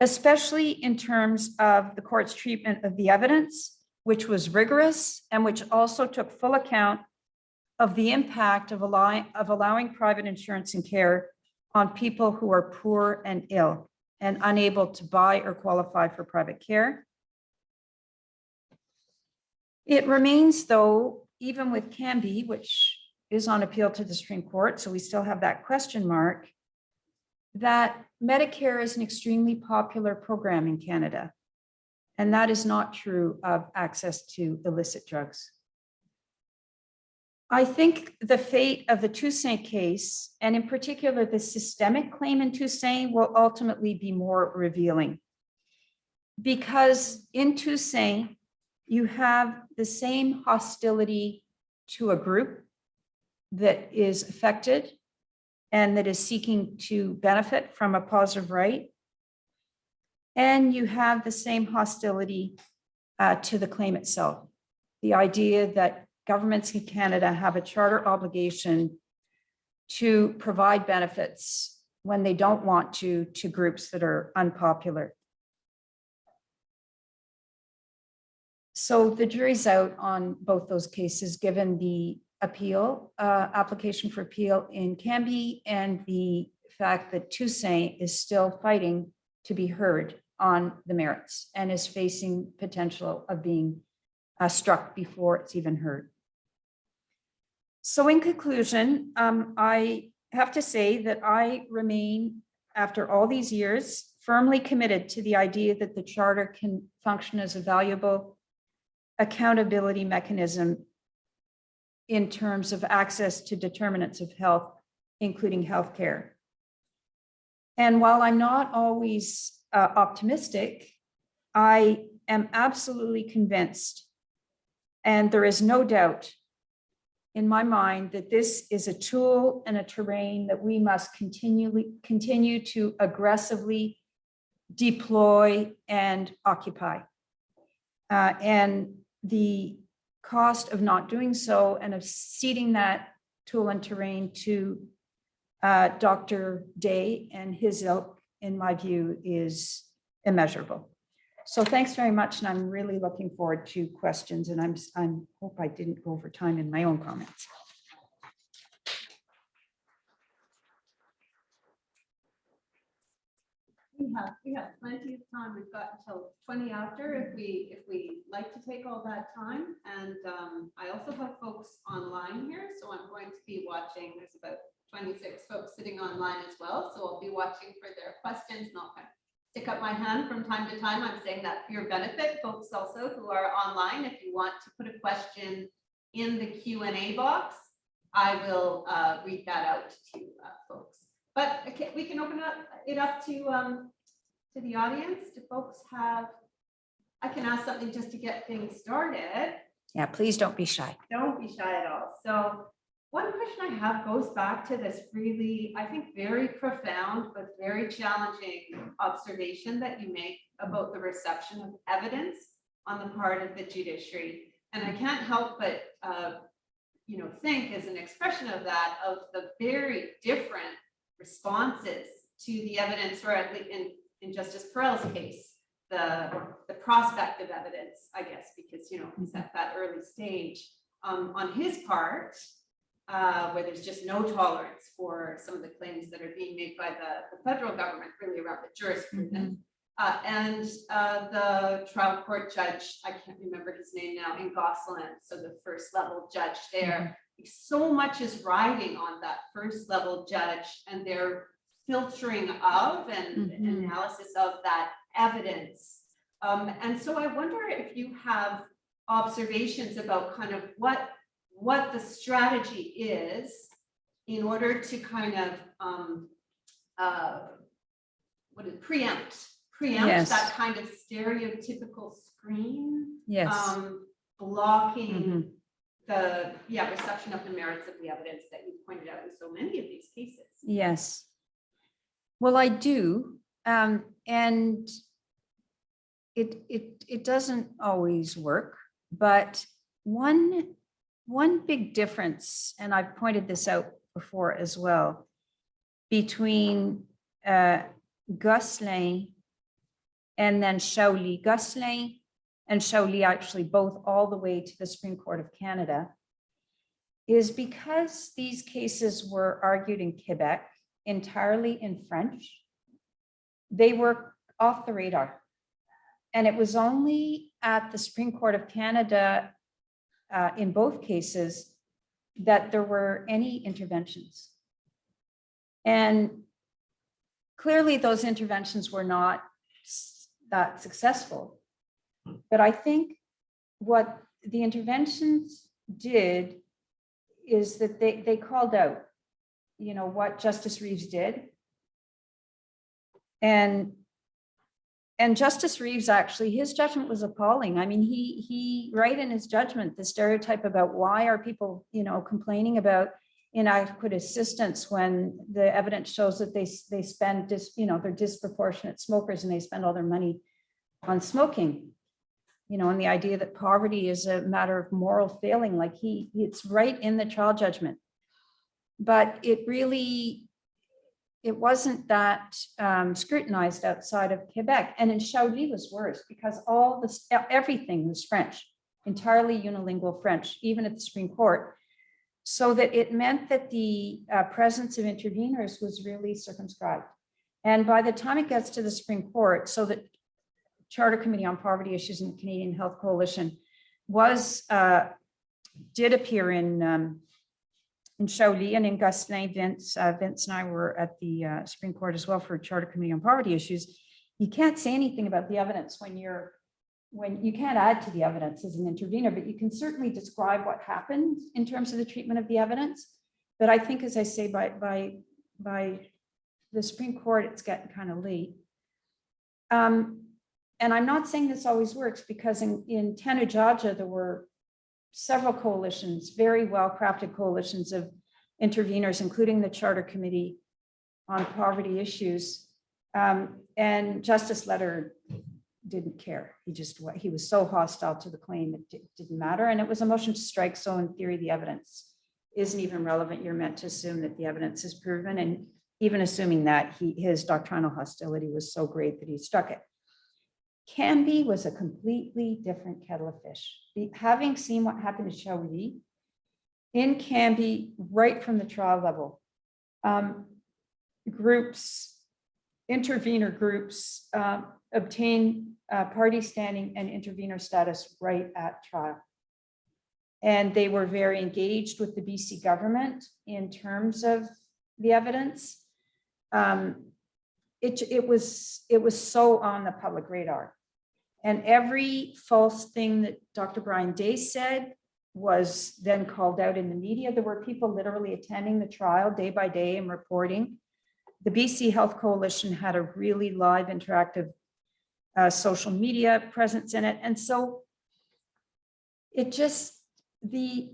especially in terms of the court's treatment of the evidence, which was rigorous and which also took full account of the impact of allowing, of allowing private insurance and care on people who are poor and ill and unable to buy or qualify for private care. It remains though, even with Cambie, which is on appeal to the Supreme Court, so we still have that question mark, that Medicare is an extremely popular program in Canada. And that is not true of access to illicit drugs. I think the fate of the Toussaint case, and in particular the systemic claim in Toussaint, will ultimately be more revealing. Because in Toussaint, you have the same hostility to a group that is affected and that is seeking to benefit from a positive right. And you have the same hostility uh, to the claim itself. The idea that governments in Canada have a charter obligation to provide benefits when they don't want to, to groups that are unpopular. So the jury's out on both those cases, given the appeal, uh, application for appeal in Cambie and the fact that Toussaint is still fighting to be heard on the merits and is facing potential of being uh, struck before it's even heard. So in conclusion, um, I have to say that I remain, after all these years, firmly committed to the idea that the charter can function as a valuable accountability mechanism in terms of access to determinants of health, including healthcare. And while I'm not always uh, optimistic, I am absolutely convinced, and there is no doubt in my mind that this is a tool and a terrain that we must continually continue to aggressively deploy and occupy. Uh, and the cost of not doing so and of ceding that tool and terrain to uh, Dr. Day and his ilk, in my view, is immeasurable. So thanks very much, and I'm really looking forward to questions, and I'm, I'm, hope I didn't go over time in my own comments. We have, we have plenty of time. We've got until twenty after if we, if we like to take all that time. And um, I also have folks online here, so I'm going to be watching. There's about twenty-six folks sitting online as well, so I'll be watching for their questions and I'll kind of stick up my hand from time to time. I'm saying that for your benefit, folks also who are online, if you want to put a question in the Q and A box, I will uh, read that out to uh, folks. But okay, we can open up it up to um to the audience. Do folks have? I can ask something just to get things started. Yeah, please don't be shy. Don't be shy at all. So one question I have goes back to this really, I think, very profound but very challenging observation that you make about the reception of evidence on the part of the judiciary. And I can't help but uh, you know, think as an expression of that, of the very different responses to the evidence, or at least in, in Justice Perell's case, the, the prospect of evidence, I guess, because, you know, he's at that early stage. Um, on his part, uh, where there's just no tolerance for some of the claims that are being made by the, the federal government, really around the jurisprudence. Uh, and uh, the trial court judge, I can't remember his name now, in Gosselin, so the first level judge there, so much is riding on that first level judge and their filtering of and Mhm. analysis of that evidence. Um, and so I wonder if you have observations about kind of what, what the strategy is in order to kind of, um, uh, what is preempt, preempt Yes. that kind of stereotypical screen Yes. um, blocking Mhm. the, yeah, reception of the merits of the evidence that you pointed out in so many of these cases. Yes. Well, I do, um, and it, it, it doesn't always work, but one, one big difference, and I've pointed this out before as well, between, uh, Gosselin and then Chaoulli. Gosselin and Chaoulli actually both all the way to the Supreme Court of Canada is because these cases were argued in Quebec entirely in French, they were off the radar. And it was only at the Supreme Court of Canada, uh, in both cases, that there were any interventions. And clearly those interventions were not that successful. But I think what the interventions did is that they, they called out, you know, what Justice Reeves did. And, and Justice Reeves, actually, his judgment was appalling. I mean, he, he, right in his judgment, the stereotype about why are people, you know, complaining about inadequate assistance when the evidence shows that they, they spend dis, you know, they're disproportionate smokers and they spend all their money on smoking. You know, and the idea that poverty is a matter of moral failing, like he, it's right in the trial judgment. But it really, it wasn't that um, scrutinized outside of Quebec. And in Chaoulli was worse because all this, everything was French, entirely unilingual French, even at the Supreme Court. So that it meant that the uh, presence of interveners was really circumscribed. And by the time it gets to the Supreme Court, so that Charter Committee on Poverty Issues and the Canadian Health Coalition was, uh, did appear in, um, in Chaoulli and in Gosselin, Vince, uh, Vince and I were at the uh, Supreme Court as well for Charter Committee on Poverty Issues. You can't say anything about the evidence when you're, when you can't add to the evidence as an intervener, but you can certainly describe what happened in terms of the treatment of the evidence. But I think, as I say, by, by, by the Supreme Court, it's getting kind of late. Um, and I'm not saying this always works because in, in Tanudjaja, there were several coalitions, very well-crafted coalitions of interveners, including the Charter Committee on Poverty Issues. Um, and Justice Lederer didn't care. He just, he was so hostile to the claim, it didn't matter. And it was a motion to strike. So in theory, the evidence isn't even relevant. You're meant to assume that the evidence is proven. And even assuming that he, his doctrinal hostility was so great that he struck it. Cambie was a completely different kettle of fish. Having seen what happened to Chaoulli in Cambie, right from the trial level, um, groups, intervener groups um, obtain uh, party standing and intervener status right at trial. And they were very engaged with the BC government in terms of the evidence. Um, It, it was, it was so on the public radar. And every false thing that Dr. Brian Day said was then called out in the media. There were people literally attending the trial day by day and reporting. The BC Health Coalition had a really live interactive uh, social media presence in it. And so it just, the,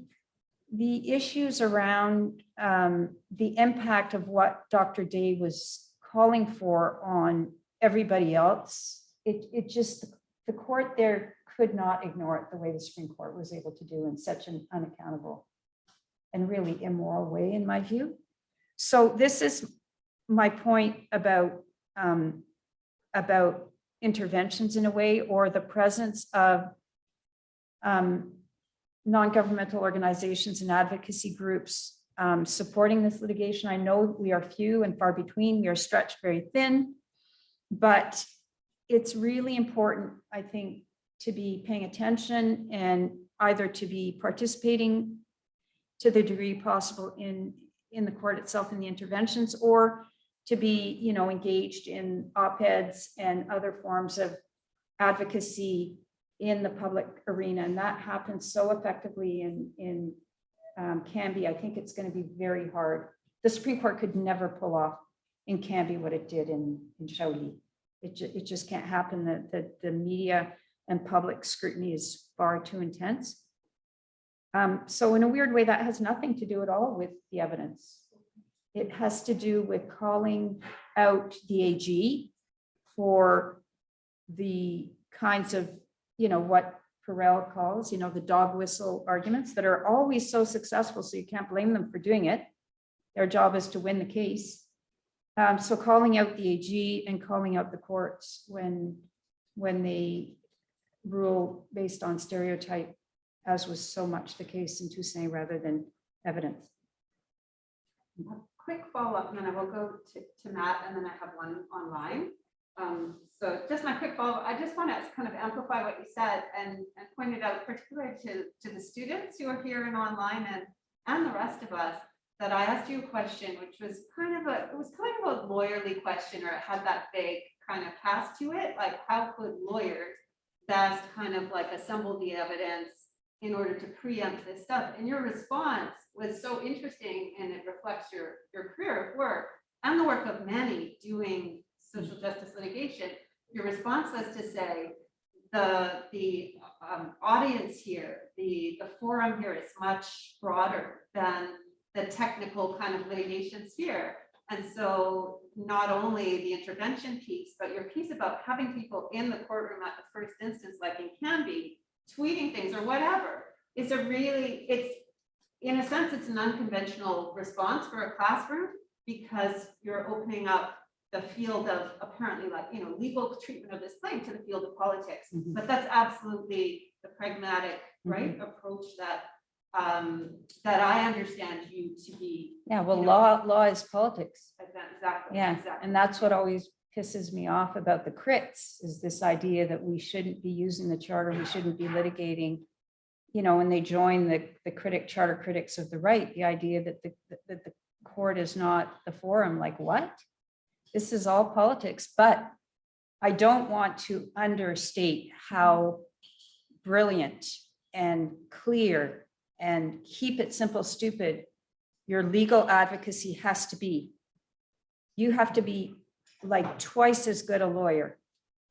the issues around um, the impact of what Dr. Day was calling for on everybody else, it, it just, the court there could not ignore it the way the Supreme Court was able to do in such an unaccountable and really immoral way, in my view. So this is my point about, um, about interventions in a way, or the presence of um, non-governmental organizations and advocacy groups um, supporting this litigation. I know we are few and far between. We are stretched very thin, but it's really important, I think, to be paying attention and either to be participating to the degree possible in, in the court itself in the interventions, or to be, you know, engaged in op-eds and other forms of advocacy in the public arena. And that happens so effectively in, in um, Cambie. I think it's going to be very hard. The Supreme Court could never pull off in Cambie what it did in, in Chaoulli. It, ju- it just can't happen. that the, the media and public scrutiny is far too intense. Um, so in a weird way, that has nothing to do at all with the evidence. It has to do with calling out the AG for the kinds of, you know, what Perell calls, you know, the dog whistle arguments that are always so successful, so you can't blame them for doing it. Their job is to win the case. Um, so calling out the AG and calling out the courts when, when they rule based on stereotype, as was so much the case in Toussaint rather than evidence. A Quick follow-up, and then I will go to, to Matt, and then I have one online. Um, so just my quick follow, up I just want to kind of amplify what you said and, and point it out particularly to, to the students who are here and online and, and the rest of us, that I asked you a question, which was kind of a, it was kind of a lawyerly question, or it had that vague kind of cast to it, like how could lawyers best kind of like assemble the evidence in order to preempt this stuff? And your response was so interesting and it reflects your, your career of work and the work of many doing social justice litigation. Your response was to say, the, the um, audience here, the, the forum here is much broader than the technical kind of litigation sphere. And so not only the intervention piece, but your piece about having people in the courtroom at the first instance, like in Cambie, tweeting things or whatever, is a really, it's, in a sense, it's an unconventional response for a classroom because you're opening up the field of apparently like, you know, legal treatment of this claim to the field of politics. Mhm. But that's absolutely the pragmatic, right, approach that, um, that I understand you to be. Yeah, well, You know- law, law is politics. Exactly. Yeah, exactly. and that's what always pisses me off about the crits is this idea that we shouldn't be using the charter, we shouldn't be litigating. You know, when they join the, the critic, charter critics of the right, the idea that the, that the court is not the forum, like what? This is all politics, but I don't want to understate how brilliant and clear and keep it simple, stupid, your legal advocacy has to be. You have to be like twice as good a lawyer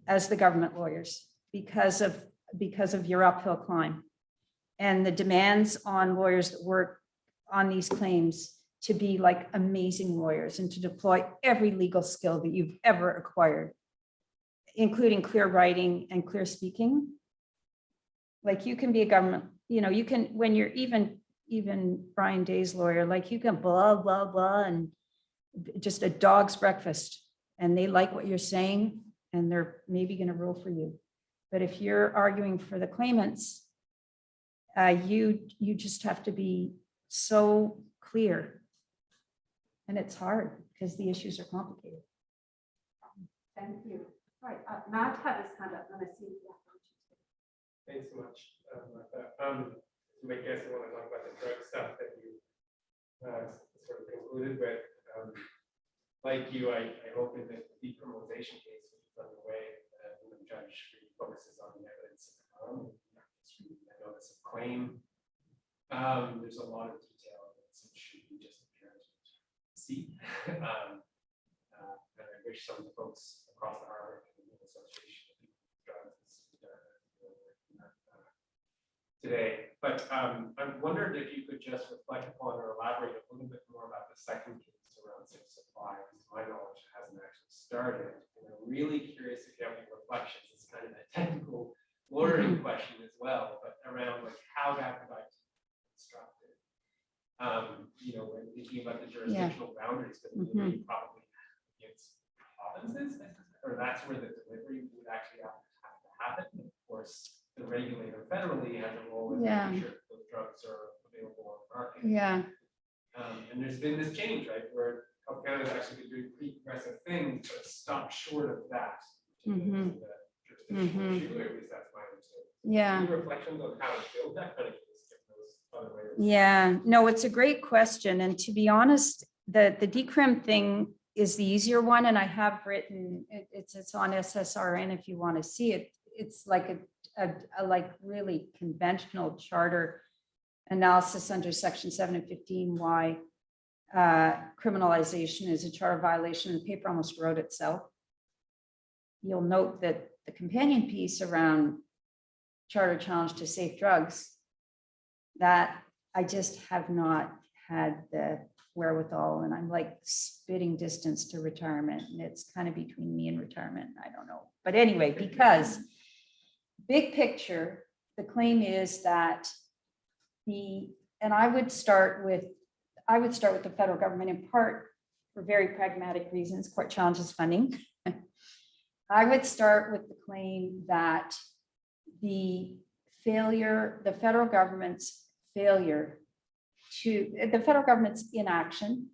as the government lawyers because of, because of your uphill climb. And the demands on lawyers that work on these claims to be like amazing lawyers and to deploy every legal skill that you've ever acquired, including clear writing and clear speaking. Like you can be a government, you know, you can, when you're even, even Brian Day's lawyer, like you can blah, blah, blah, and just a dog's breakfast and they like what you're saying and they're maybe going to rule for you. But if you're arguing for the claimants, uh, you, you just have to be so clear. And it's hard because the issues are complicated. Thank you. Right, uh, Matt had his hand up, let me see. Thanks so much, uh. Um, I guess I want to talk about the drug stuff that you uh, sort of concluded with. Um, Like you, I, I hope in the decriminalization case, which is underway, uh, the judge really focuses on the evidence. of harm, not just the notice of claim. Um, there's a lot of detail that should be just apparent to see. Um, uh, And I wish some of the folks across the Harvard Community Association of People with Drugs uh, were working on that, uh, today, but um, I wondered if you could just reflect upon or elaborate a little bit more about the second case around safe supply, because my knowledge hasn't actually started. And I'm really curious if you have any reflections, it's kind of a technical lawyering question as well, but around like how that got constructed. Um, you know, when thinking about the jurisdictional boundaries, but delivery probably against provinces, or that's where the delivery would actually have have to happen. Of course, the regulator federally has a role in Yeah. making sure that those drugs are available on the market. Yeah. Um, and there's been this change, right, where Health Canada's actually been doing pretty progressive things, but stopped short of that. particular Mhm. is the jurisdictional Mhm. issue, or at least that's my understanding. Yeah. Any reflections on how to build that kind of case, given those other ways? Yeah, no, it's a great question. And to be honest, the, the decrim thing is the easier one. And I have written, it- it's, it's on SSRN if you want to see it. It's like a, a, a like really conventional charter analysis under section seven and fifteen, why uh, criminalization is a charter violation. The paper almost wrote itself. You'll note that the companion piece around charter challenge to safe drugs that I just have not had the wherewithal and I'm like spitting distance to retirement and it's kind of between me and retirement. I don't know. But anyway, because big picture, the claim is that the, and I would start with, I would start with the federal government in part for very pragmatic reasons, court challenges funding. I would start with the claim that the failure, the federal government's failure to, the federal government's inaction,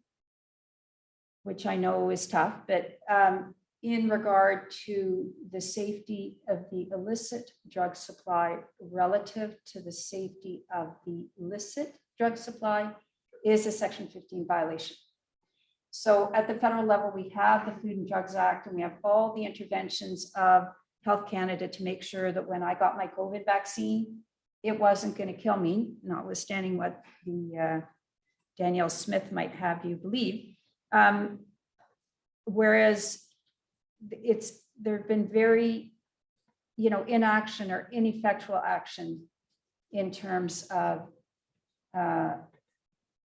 which I know is tough, but um, in regard to the safety of the illicit drug supply relative to the safety of the illicit drug supply is a section 15 violation. So at the federal level, we have the Food and Drugs Act and we have all the interventions of Health Canada to make sure that when I got my COVID vaccine, it wasn't going to kill me, notwithstanding what the uh, Danielle Smith might have you believe. Um, Whereas it's, there've been very, you know, inaction or ineffectual action in terms of uh,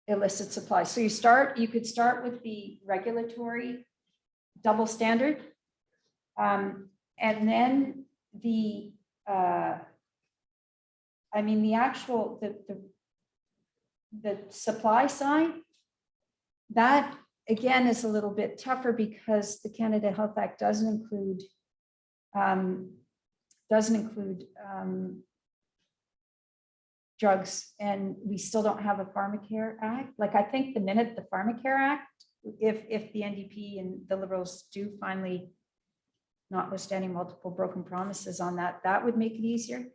illicit supply. So you start, you could start with the regulatory double standard. Um, and then the, uh, I mean, the actual, the, the, the supply side, that again is a little bit tougher because the Canada Health Act doesn't include um, doesn't include um, drugs and we still don't have a pharmacare act. Like I think the minute the pharmacare act, if if the NDP and the liberals do finally notwithstanding multiple broken promises on that, that would make it easier.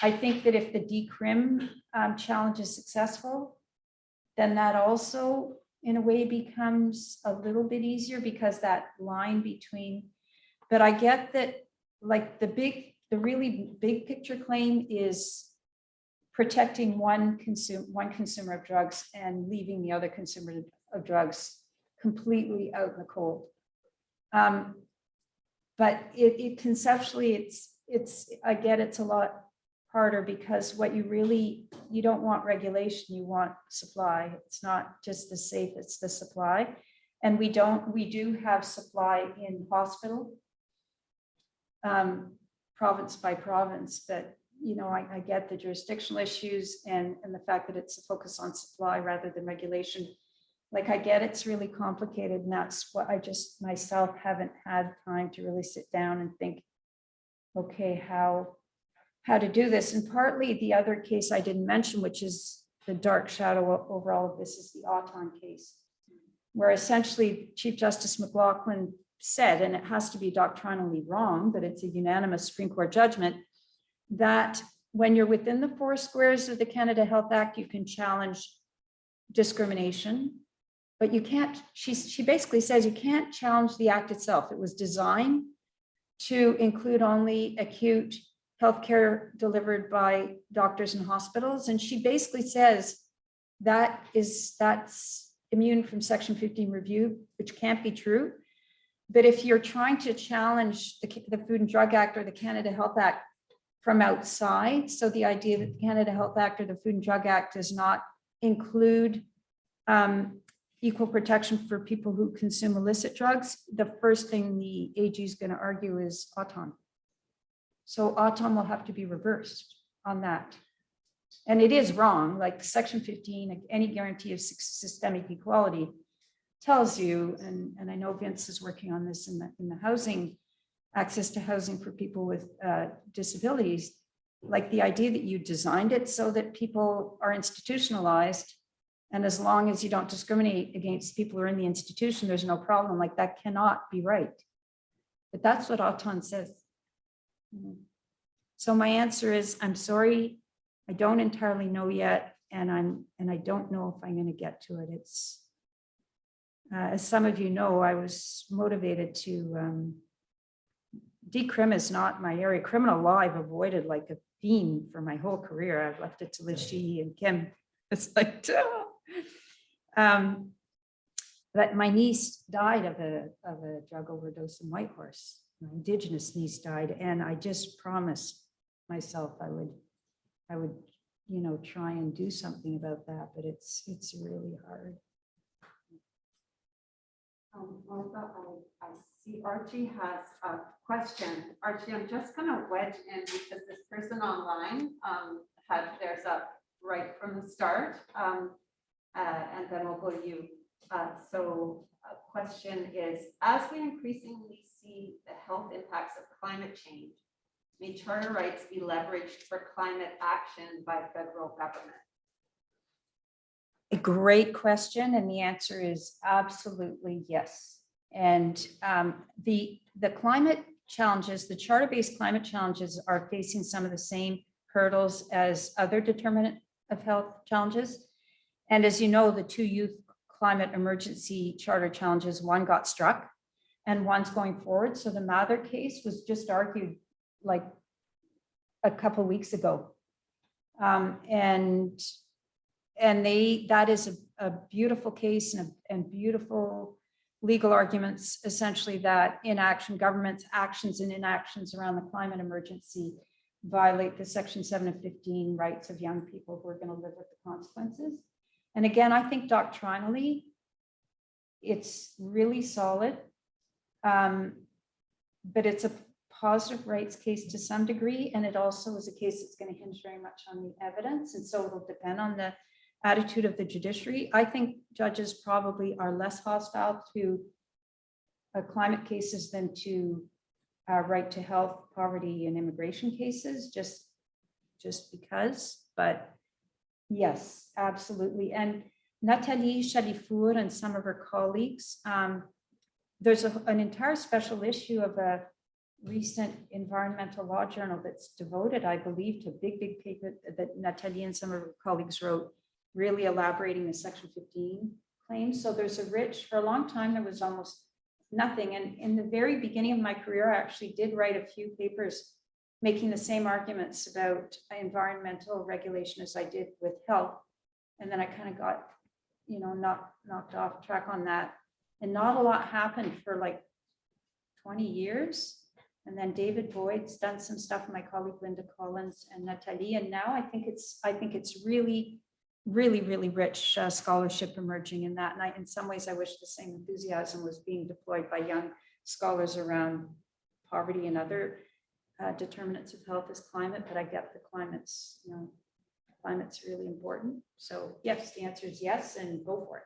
I think that if the decrim um, challenge is successful, then that also in a way becomes a little bit easier because that line between, but I get that like the big, the really big picture claim is protecting one consume, one consumer of drugs and leaving the other consumer of drugs completely out in the cold. Um, but it, it conceptually, it's, it's, I get it's a lot harder because what you really, you don't want regulation, you want supply. It's not just the safe, it's the supply. And we don't, we do have supply in hospital. um, Province by province, but you know, I, I get the jurisdictional issues and, and the fact that it's a focus on supply rather than regulation. Like I get it's really complicated and that's what I just myself haven't had time to really sit down and think, okay, how, how to do this. And partly the other case I didn't mention, which is the dark shadow over all of this is the Auton case. Where essentially Chief Justice McLachlin said, and it has to be doctrinally wrong, but it's a unanimous Supreme Court judgment, that when you're within the four squares of the Canada Health Act, you can challenge discrimination. But you can't, she, she basically says you can't challenge the act itself. It was designed to include only acute healthcare delivered by doctors and hospitals. And she basically says that is, that's immune from section 15 review, which can't be true. But if you're trying to challenge the, the Food and Drug Act or the Canada Health Act from outside, so the idea that the Canada Health Act or the Food and Drug Act does not include um, equal protection for people who consume illicit drugs, the first thing the AG is going to argue is Auton. So Auton will have to be reversed on that. And it is wrong, like section 15, like any guarantee of systemic equality tells you, and, and I know Vince is working on this in the, in the housing, access to housing for people with uh, disabilities, like the idea that you designed it so that people are institutionalized and as long as you don't discriminate against people who are in the institution, there's no problem. Like that cannot be right. But that's what Auton says. So my answer is, I'm sorry, I don't entirely know yet, and I'm, and I don't know if I'm going to get to it. It's, uh, as some of you know, I was motivated to, um, decrim is not my area. Criminal law I've avoided like a theme for my whole career. I've left it to Liz Sheehy and Kim. It's like, um, but my niece died of a, of a drug overdose in Whitehorse. My indigenous niece died, and I just promised myself I would, I would, you know, try and do something about that, but it's, it's really hard. Um, Martha, I, I see Archie has a question. Archie, I'm just gonna wedge in because this person online, um, had theirs up right from the start. Um, uh, and then we'll go to you. Uh, so a question is, as we increasingly see the health impacts of climate change, may charter rights be leveraged for climate action by federal government? A great question, and the answer is absolutely yes. And um, the, the climate challenges, the charter-based climate challenges are facing some of the same hurdles as other determinant of health challenges. And as you know, the two youth climate emergency charter challenges, one got struck and one's going forward. So the Mathur case was just argued like a couple weeks ago. Um, and and they, that is a, a beautiful case and, a- and beautiful legal arguments, essentially that inaction, government's actions and inactions around the climate emergency violate the section seven of fifteen rights of young people who are going to live with the consequences. And again, I think doctrinally, it's really solid. Um, But it's a positive rights case to some degree, and it also is a case that's going to hinge very much on the evidence. And so it'll depend on the attitude of the judiciary. I think judges probably are less hostile to uh, climate cases than to uh, right to health, poverty and immigration cases, just, just because, but yes, absolutely. And Nathalie Chalifour and some of her colleagues, um, there's a- an entire special issue of a recent environmental law journal that's devoted, I believe, to a big, big paper that Natalie and some of her colleagues wrote, really elaborating the section 15 claims. So there's a rich, for a long time, there was almost nothing. And in the very beginning of my career, I actually did write a few papers making the same arguments about environmental regulation as I did with health. And then I kind of got, you know, knocked, knocked off track on that. And not a lot happened for like 20 years. And then David Boyd's done some stuff, my colleague Lynda Collins and Natalie, and now I think it's, I think it's really, really, really rich uh, scholarship emerging in that. And I, in some ways, I wish the same enthusiasm was being deployed by young scholars around poverty and other uh, determinants of health as climate, but I get the climate's, you know, climate's really important. So yes, the answer is yes, and go for it.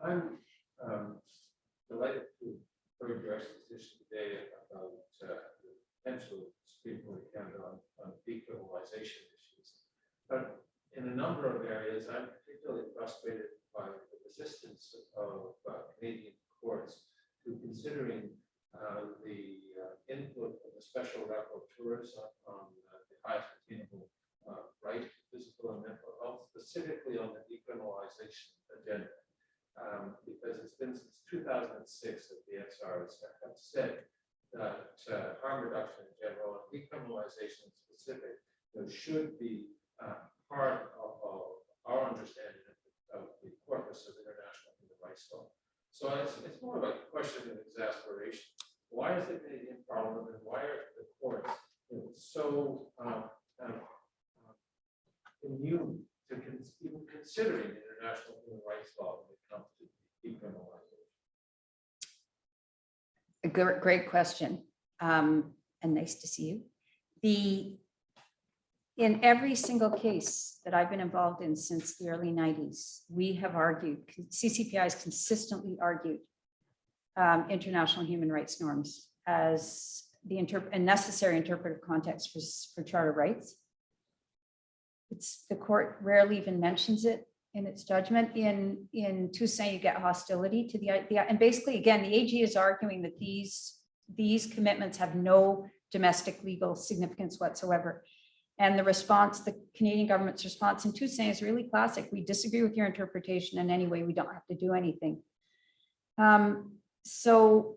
I'm um, delighted to hear your exposition today about uh, the potential Supreme Court count on, on decriminalization issues. But in a number of areas, I'm particularly frustrated by the resistance of uh, Canadian courts to considering uh, the uh, input of the special rapporteurs on, on uh, the highest attainable uh, right to physical and mental health, specifically on the decriminalization agenda um, because it's been since two thousand and six that the XRs have said that uh, harm reduction in general and decriminalization in specific, you know, should be uh, part of, of our understanding of, the- corpus of international human rights law. So it's, it's more of a question of exasperation. Why is the Canadian Parliament and why are the courts you know, so um, uh, immune to even considering international human rights law when it comes to decriminalization? A gr- Great question, um, and nice to see you. The, in every single case that I've been involved in since the early nineties, we have argued, CCPI has consistently argued um, international human rights norms as the interp, a necessary interpretive context for, for charter rights. It's, the court rarely even mentions it in its judgment. In, in Toussaint, you get hostility to the idea. And basically, again, the AG is arguing that these, these commitments have no domestic legal significance whatsoever. And the response, the Canadian government's response in Toussaint is really classic. We disagree with your interpretation and anyway, we don't have to do anything. Um, so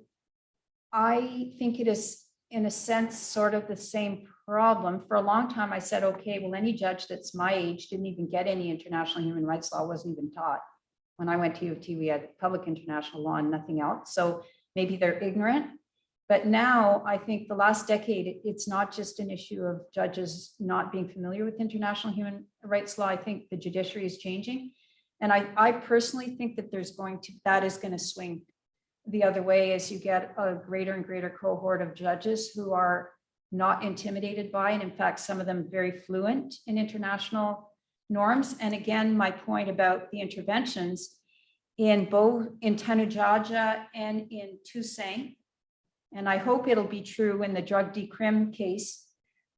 I think it is, in a sense, sort of the same problem. For a long time, I said, okay, well, any judge that's my age didn't even get any international human rights law, wasn't even taught. When I went to U of T, we had public international law and nothing else. So maybe they're ignorant. But now I think the last decade, it's not just an issue of judges not being familiar with international human rights law. I think the judiciary is changing. And I, I personally think that there's going to, that is going to swing the other way as you get a greater and greater cohort of judges who are not intimidated by, and in fact, some of them very fluent in international norms. And again, my point about the interventions in both in Tanudjaja and in Toussaint. And I hope it'll be true in the drug decrim case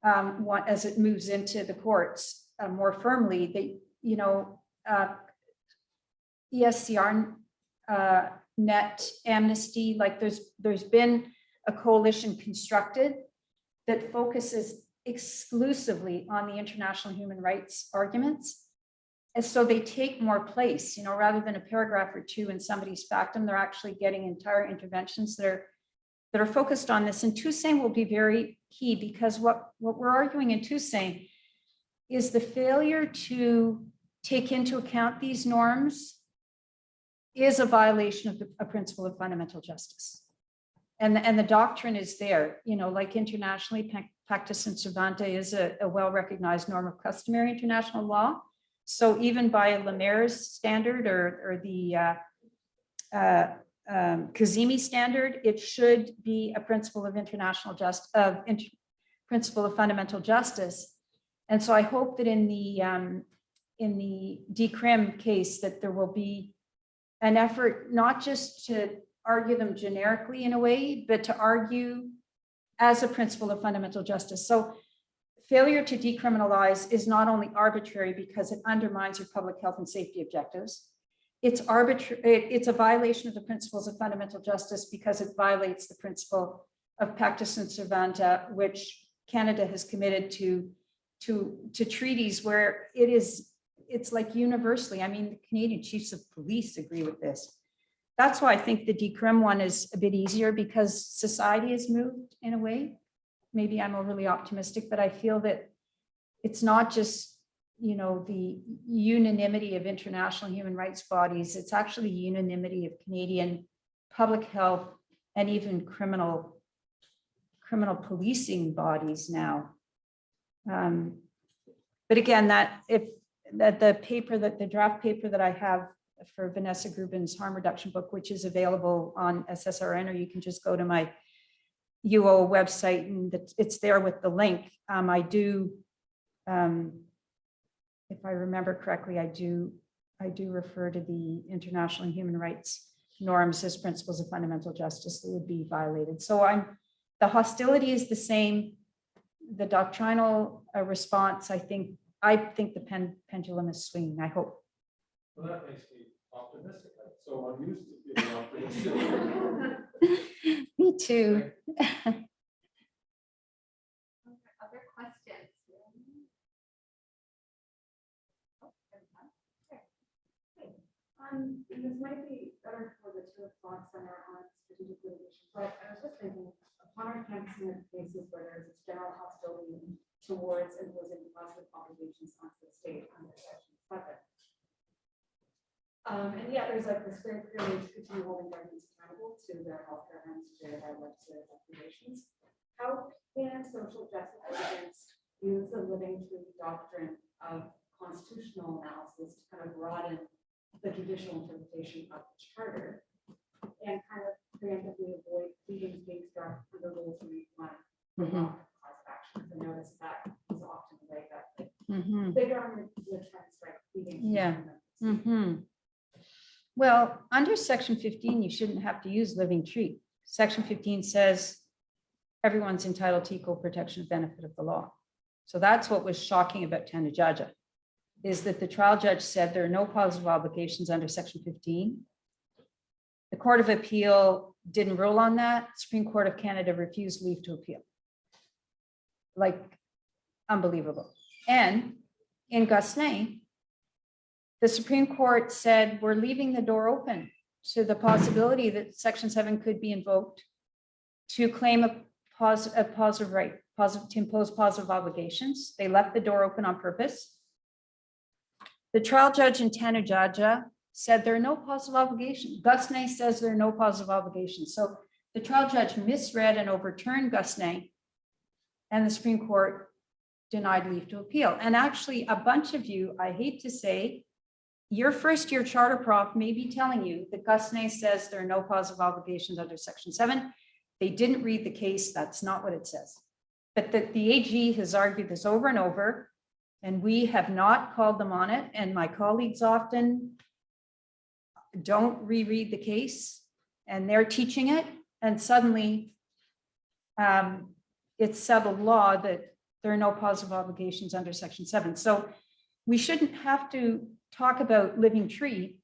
um, as it moves into the courts uh, more firmly, that, you know, uh, ESCR, uh, net amnesty, like there's, there's been a coalition constructed that focuses exclusively on the international human rights arguments. And so they take more place, you know, rather than a paragraph or two in somebody's factum, they're actually getting entire interventions that are that are focused on this. And Toussaint will be very key because what, what we're arguing in Toussaint is the failure to take into account these norms is a violation of the a principle of fundamental justice. And, and the doctrine is there, you know, like internationally, Pacta sunt servanda is a, a well-recognized norm of customary international law. So even by Lamer's standard or, or the uh, uh, um, Kazimi standard, it should be a principle of international just, of inter- principle of fundamental justice. And so I hope that in the, um, in the decrim case, that there will be an effort not just to argue them generically in a way, but to argue as a principle of fundamental justice. So failure to decriminalize is not only arbitrary because it undermines your public health and safety objectives. It's arbitrary, it's a violation of the principles of fundamental justice because it violates the principle of pacta sunt servanda, which Canada has committed to, to, to treaties where it is, it's like universally, I mean, the Canadian chiefs of police agree with this. That's why I think the decrim one is a bit easier because society has moved in a way. Maybe I'm overly optimistic, but I feel that it's not just, you know, the unanimity of international human rights bodies. It's actually unanimity of Canadian public health and even criminal, criminal policing bodies now. Um, But again, that if, that the paper that the draft paper that I have for Vanessa Gruben's harm reduction book, which is available on SSRN, or you can just go to my UO website and it's there with the link. Um, I do, um, if I remember correctly, I do, I do refer to the international human rights norms as principles of fundamental justice that would be violated. So I'm, the hostility is the same. The doctrinal uh, response, I think, I think the pen pendulum is swinging, I hope. Well, that makes me optimistic. I'm so unused to feeling optimistic. Me too. Other questions? Um, and this might be better for the two o'clock center on strategic litigation, but I was just thinking, upon our campus in cases where there's this general hostility towards imposing positive obligations on the state under section seven. Um, and yet there's like this very clearly continue holding governments accountable to their healthcare and to their legislative obligations. How can social justice litigants use the living tree doctrine of constitutional analysis to kind of broaden the judicial interpretation of the charter and kind of preemptively avoid pleadings being struck under rules of one cause of action. I noticed that is often the way that mhm. big government would try to strike pleadings. Yeah. Mhm. Well, under section fifteen, you shouldn't have to use living tree. Section fifteen says everyone's entitled to equal protection of benefit of the law. So that's what was shocking about Tanudjaja, is that the trial judge said there are no positive obligations under section fifteen. The Court of Appeal didn't rule on that. Supreme Court of Canada refused leave to appeal. Like unbelievable. And in Gosselin, the Supreme Court said, we're leaving the door open to the possibility that section seven could be invoked to claim a positive, a positive right, positive, to impose positive obligations. They left the door open on purpose. The trial judge in Tanudjaja said there are no positive obligations. Gosselin says there are no positive obligations. So the trial judge misread and overturned Gosselin. And the Supreme Court denied leave to appeal. And actually, a bunch of you, I hate to say, your first year charter prof may be telling you that Gosselin says there are no positive obligations under section seven. They didn't read the case. That's not what it says. But that the AG has argued this over and over, and we have not called them on it. And my colleagues often don't reread the case and they're teaching it and suddenly um, it's settled law that there are no positive obligations under section seven. So we shouldn't have to talk about living tree.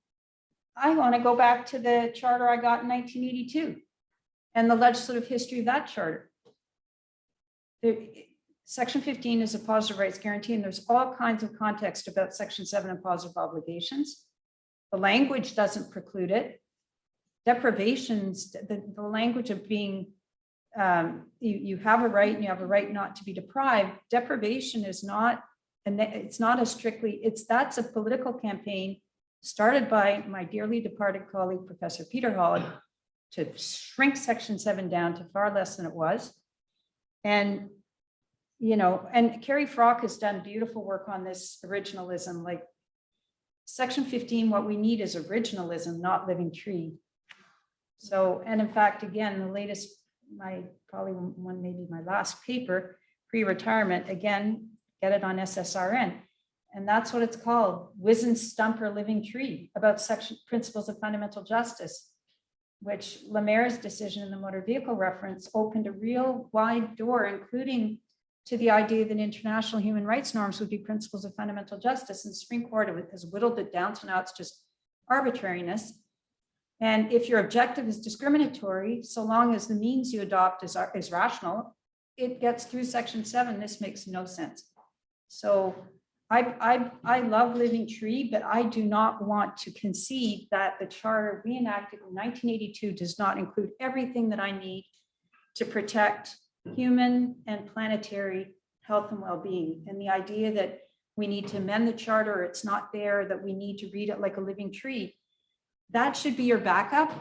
I want to go back to the charter I got in 1982 and the legislative history of that charter. Section 15 is a positive rights guarantee, and there's all kinds of context about section seven and positive obligations. The language doesn't preclude it. Deprivations, the, the language of being um, you, you have a right and you have a right not to be deprived. Deprivation is not, and it's not a strictly, it's, that's a political campaign started by my dearly departed colleague, Professor Peter Holland, to shrink section seven down to far less than it was. And, you know, and Kerri Froc has done beautiful work on this originalism, like section 15, what we need is originalism, not living tree. So, and in fact, again, the latest my, probably one, maybe my last paper, pre-retirement, again, get it on SSRN. And that's what it's called, Wizen Stump or Living Tree, about section principles of fundamental justice, which Lamer's decision in the motor vehicle reference opened a real wide door, including to the idea that international human rights norms would be principles of fundamental justice. And the Supreme Court has whittled it down to now it's just arbitrariness. And if your objective is discriminatory, so long as the means you adopt is, is rational, it gets through section seven. This makes no sense. So I, I, I love Living Tree, but I do not want to concede that the charter we enacted in 1982 does not include everything that I need to protect human and planetary health and well-being. And the idea that we need to amend the charter, it's not there, that we need to read it like a living tree. That should be your backup.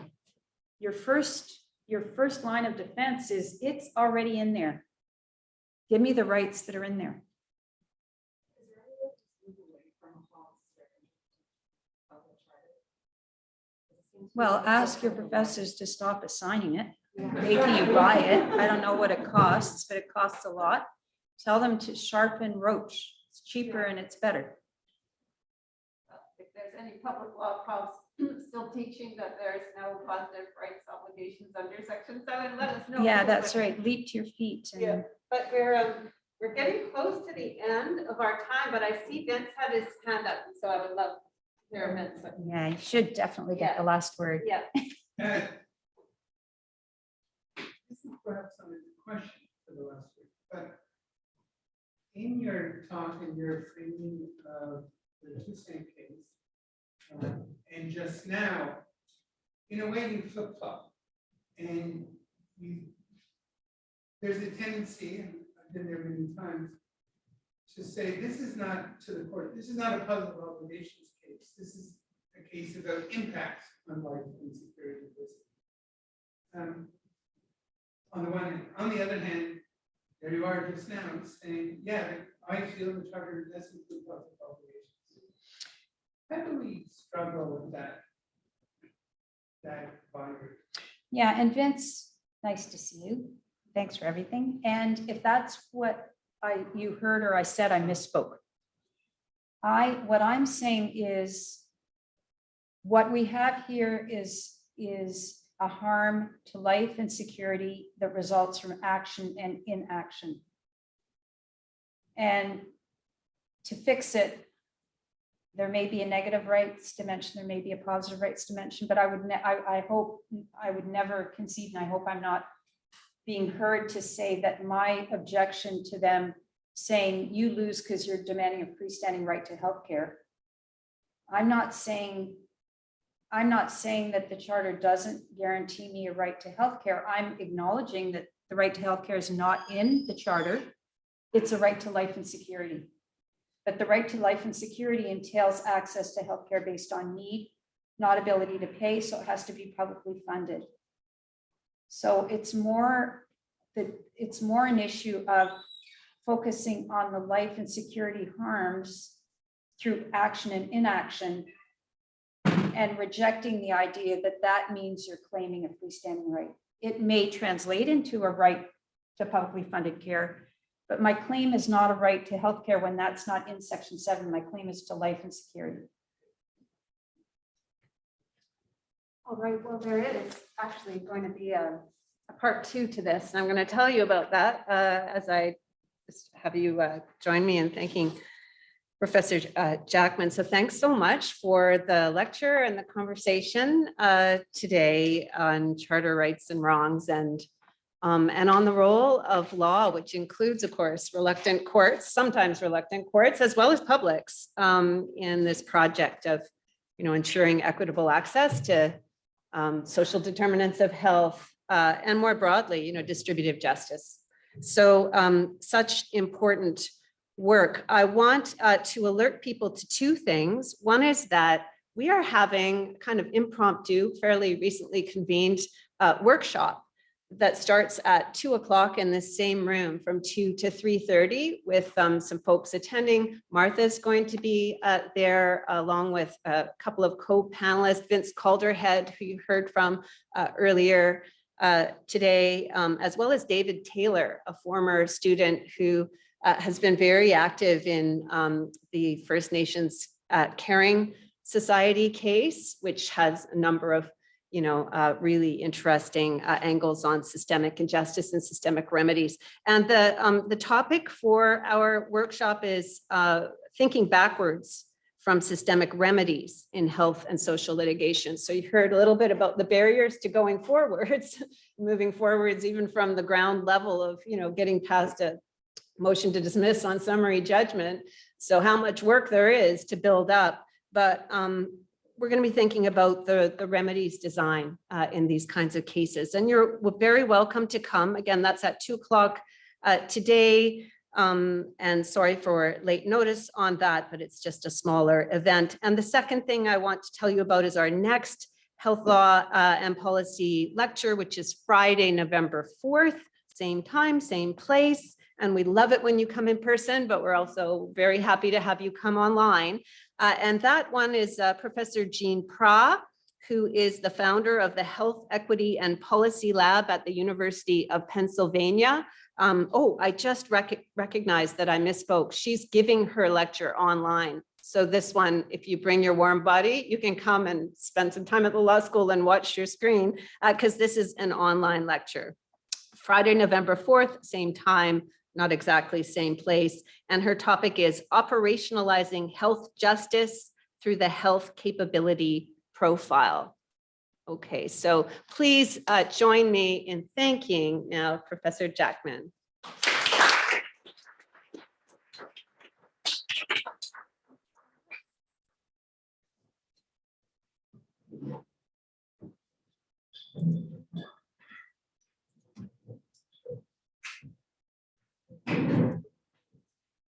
Your first, your first line of defense is it's already in there. Give me the rights that are in there. Is there any way to move away from a policy of the charter? It seems to Well, ask your professors to stop assigning it, making you buy it. I don't know what it costs, but it costs a lot. Tell them to sharpen roach. It's cheaper and it's better. If there's any public law profs still teaching that there's no positive rights obligations under section seven, let us know. Yeah, that's right. Leap to your feet. and- Yeah. But we're, um, we're getting close to the end of our time, but I see Vince had his hand up, so I would love to hear Yeah, you should definitely get the last word. Yeah, This is perhaps not a question for the last week, but in your talk and your framing of the Toussaint case, um, and just now, in a way, you flip flop. And you, there's a tendency, and I've been there many times, to say, this is not to the court, this is not a puzzle of obligations this is a case about impact on life and security. Um, On the one hand, on the other hand, there you are just now saying, yeah, I feel the charter does include public obligations. How do we struggle with that? That boundary? Yeah, and Vince, nice to see you. Thanks for everything. And if that's what I, you heard or I said, I misspoke. I, what I'm saying is what we have here is, is a harm to life and security that results from action and inaction. And to fix it, there may be a negative rights dimension, there may be a positive rights dimension, but I would, I, I hope, I would never concede, and I hope I'm not being heard to say that my objection to them saying you lose because you're demanding a freestanding right to healthcare. I'm not saying, I'm not saying that the charter doesn't guarantee me a right to healthcare. I'm acknowledging that the right to healthcare is not in the charter. It's a right to life and security. But the right to life and security entails access to healthcare based on need, not ability to pay, so it has to be publicly funded. So it's more, that it's more an issue of focusing on the life and security harms through action and inaction and rejecting the idea that that means you're claiming a freestanding right. It may translate into a right to publicly funded care, but my claim is not a right to healthcare when that's not in section seven. My claim is to life and security. all right, well, there is actually going to be a, a part two to this, and I'm going to tell you about that uh, as I just have you uh, join me in thanking Professor uh, Jackman. So thanks so much for the lecture and the conversation uh, today on charter rights and wrongs and um, and on the role of law, which includes, of course, reluctant courts, sometimes reluctant courts, as well as publics um, in this project of, you know, ensuring equitable access to um, social determinants of health uh, and more broadly, you know, distributive justice. So um, such important work. I want uh, to alert people to two things. One is that we are having kind of impromptu, fairly recently convened uh, workshop that starts at two o'clock in the same room from two to 3.30 with um, some folks attending. Martha's going to be uh, there along with a couple of co-panelists, Vince Calderhead, who you heard from uh, earlier uh, today, um, as well as David Taylor, a former student who uh, has been very active in um, the First Nations uh, Caring Society case, which has a number of, you know, uh, really interesting uh, angles on systemic injustice and systemic remedies. And the, um, the topic for our workshop is uh, thinking backwards from systemic remedies in health and social litigation. So you heard a little bit about the barriers to going forwards, moving forwards even from the ground level of, you know, getting past a motion to dismiss on summary judgment. So how much work there is to build up. But um, we're going to be thinking about the, the remedies design uh, in these kinds of cases. And you're very welcome to come. Again, that's at two o'clock uh, today. Um, and sorry for late notice on that, but it's just a smaller event. And the second thing I want to tell you about is our next health law uh, and policy lecture, which is Friday, November 4th, same time, same place. And we love it when you come in person, but we're also very happy to have you come online. Uh, and that one is uh, Professor Jean Prah, who is the founder of the Health Equity and Policy Lab at the University of Pennsylvania. Um, oh, I just rec recognized that I misspoke. She's giving her lecture online. So this one, if you bring your warm body, you can come and spend some time at the law school and watch your screen because this is an online lecture. Friday, November 4th, same time, not exactly same place. And her topic is operationalizing health justice through the health capability profile. Okay, so please uh, join me in thanking now Professor Jackman.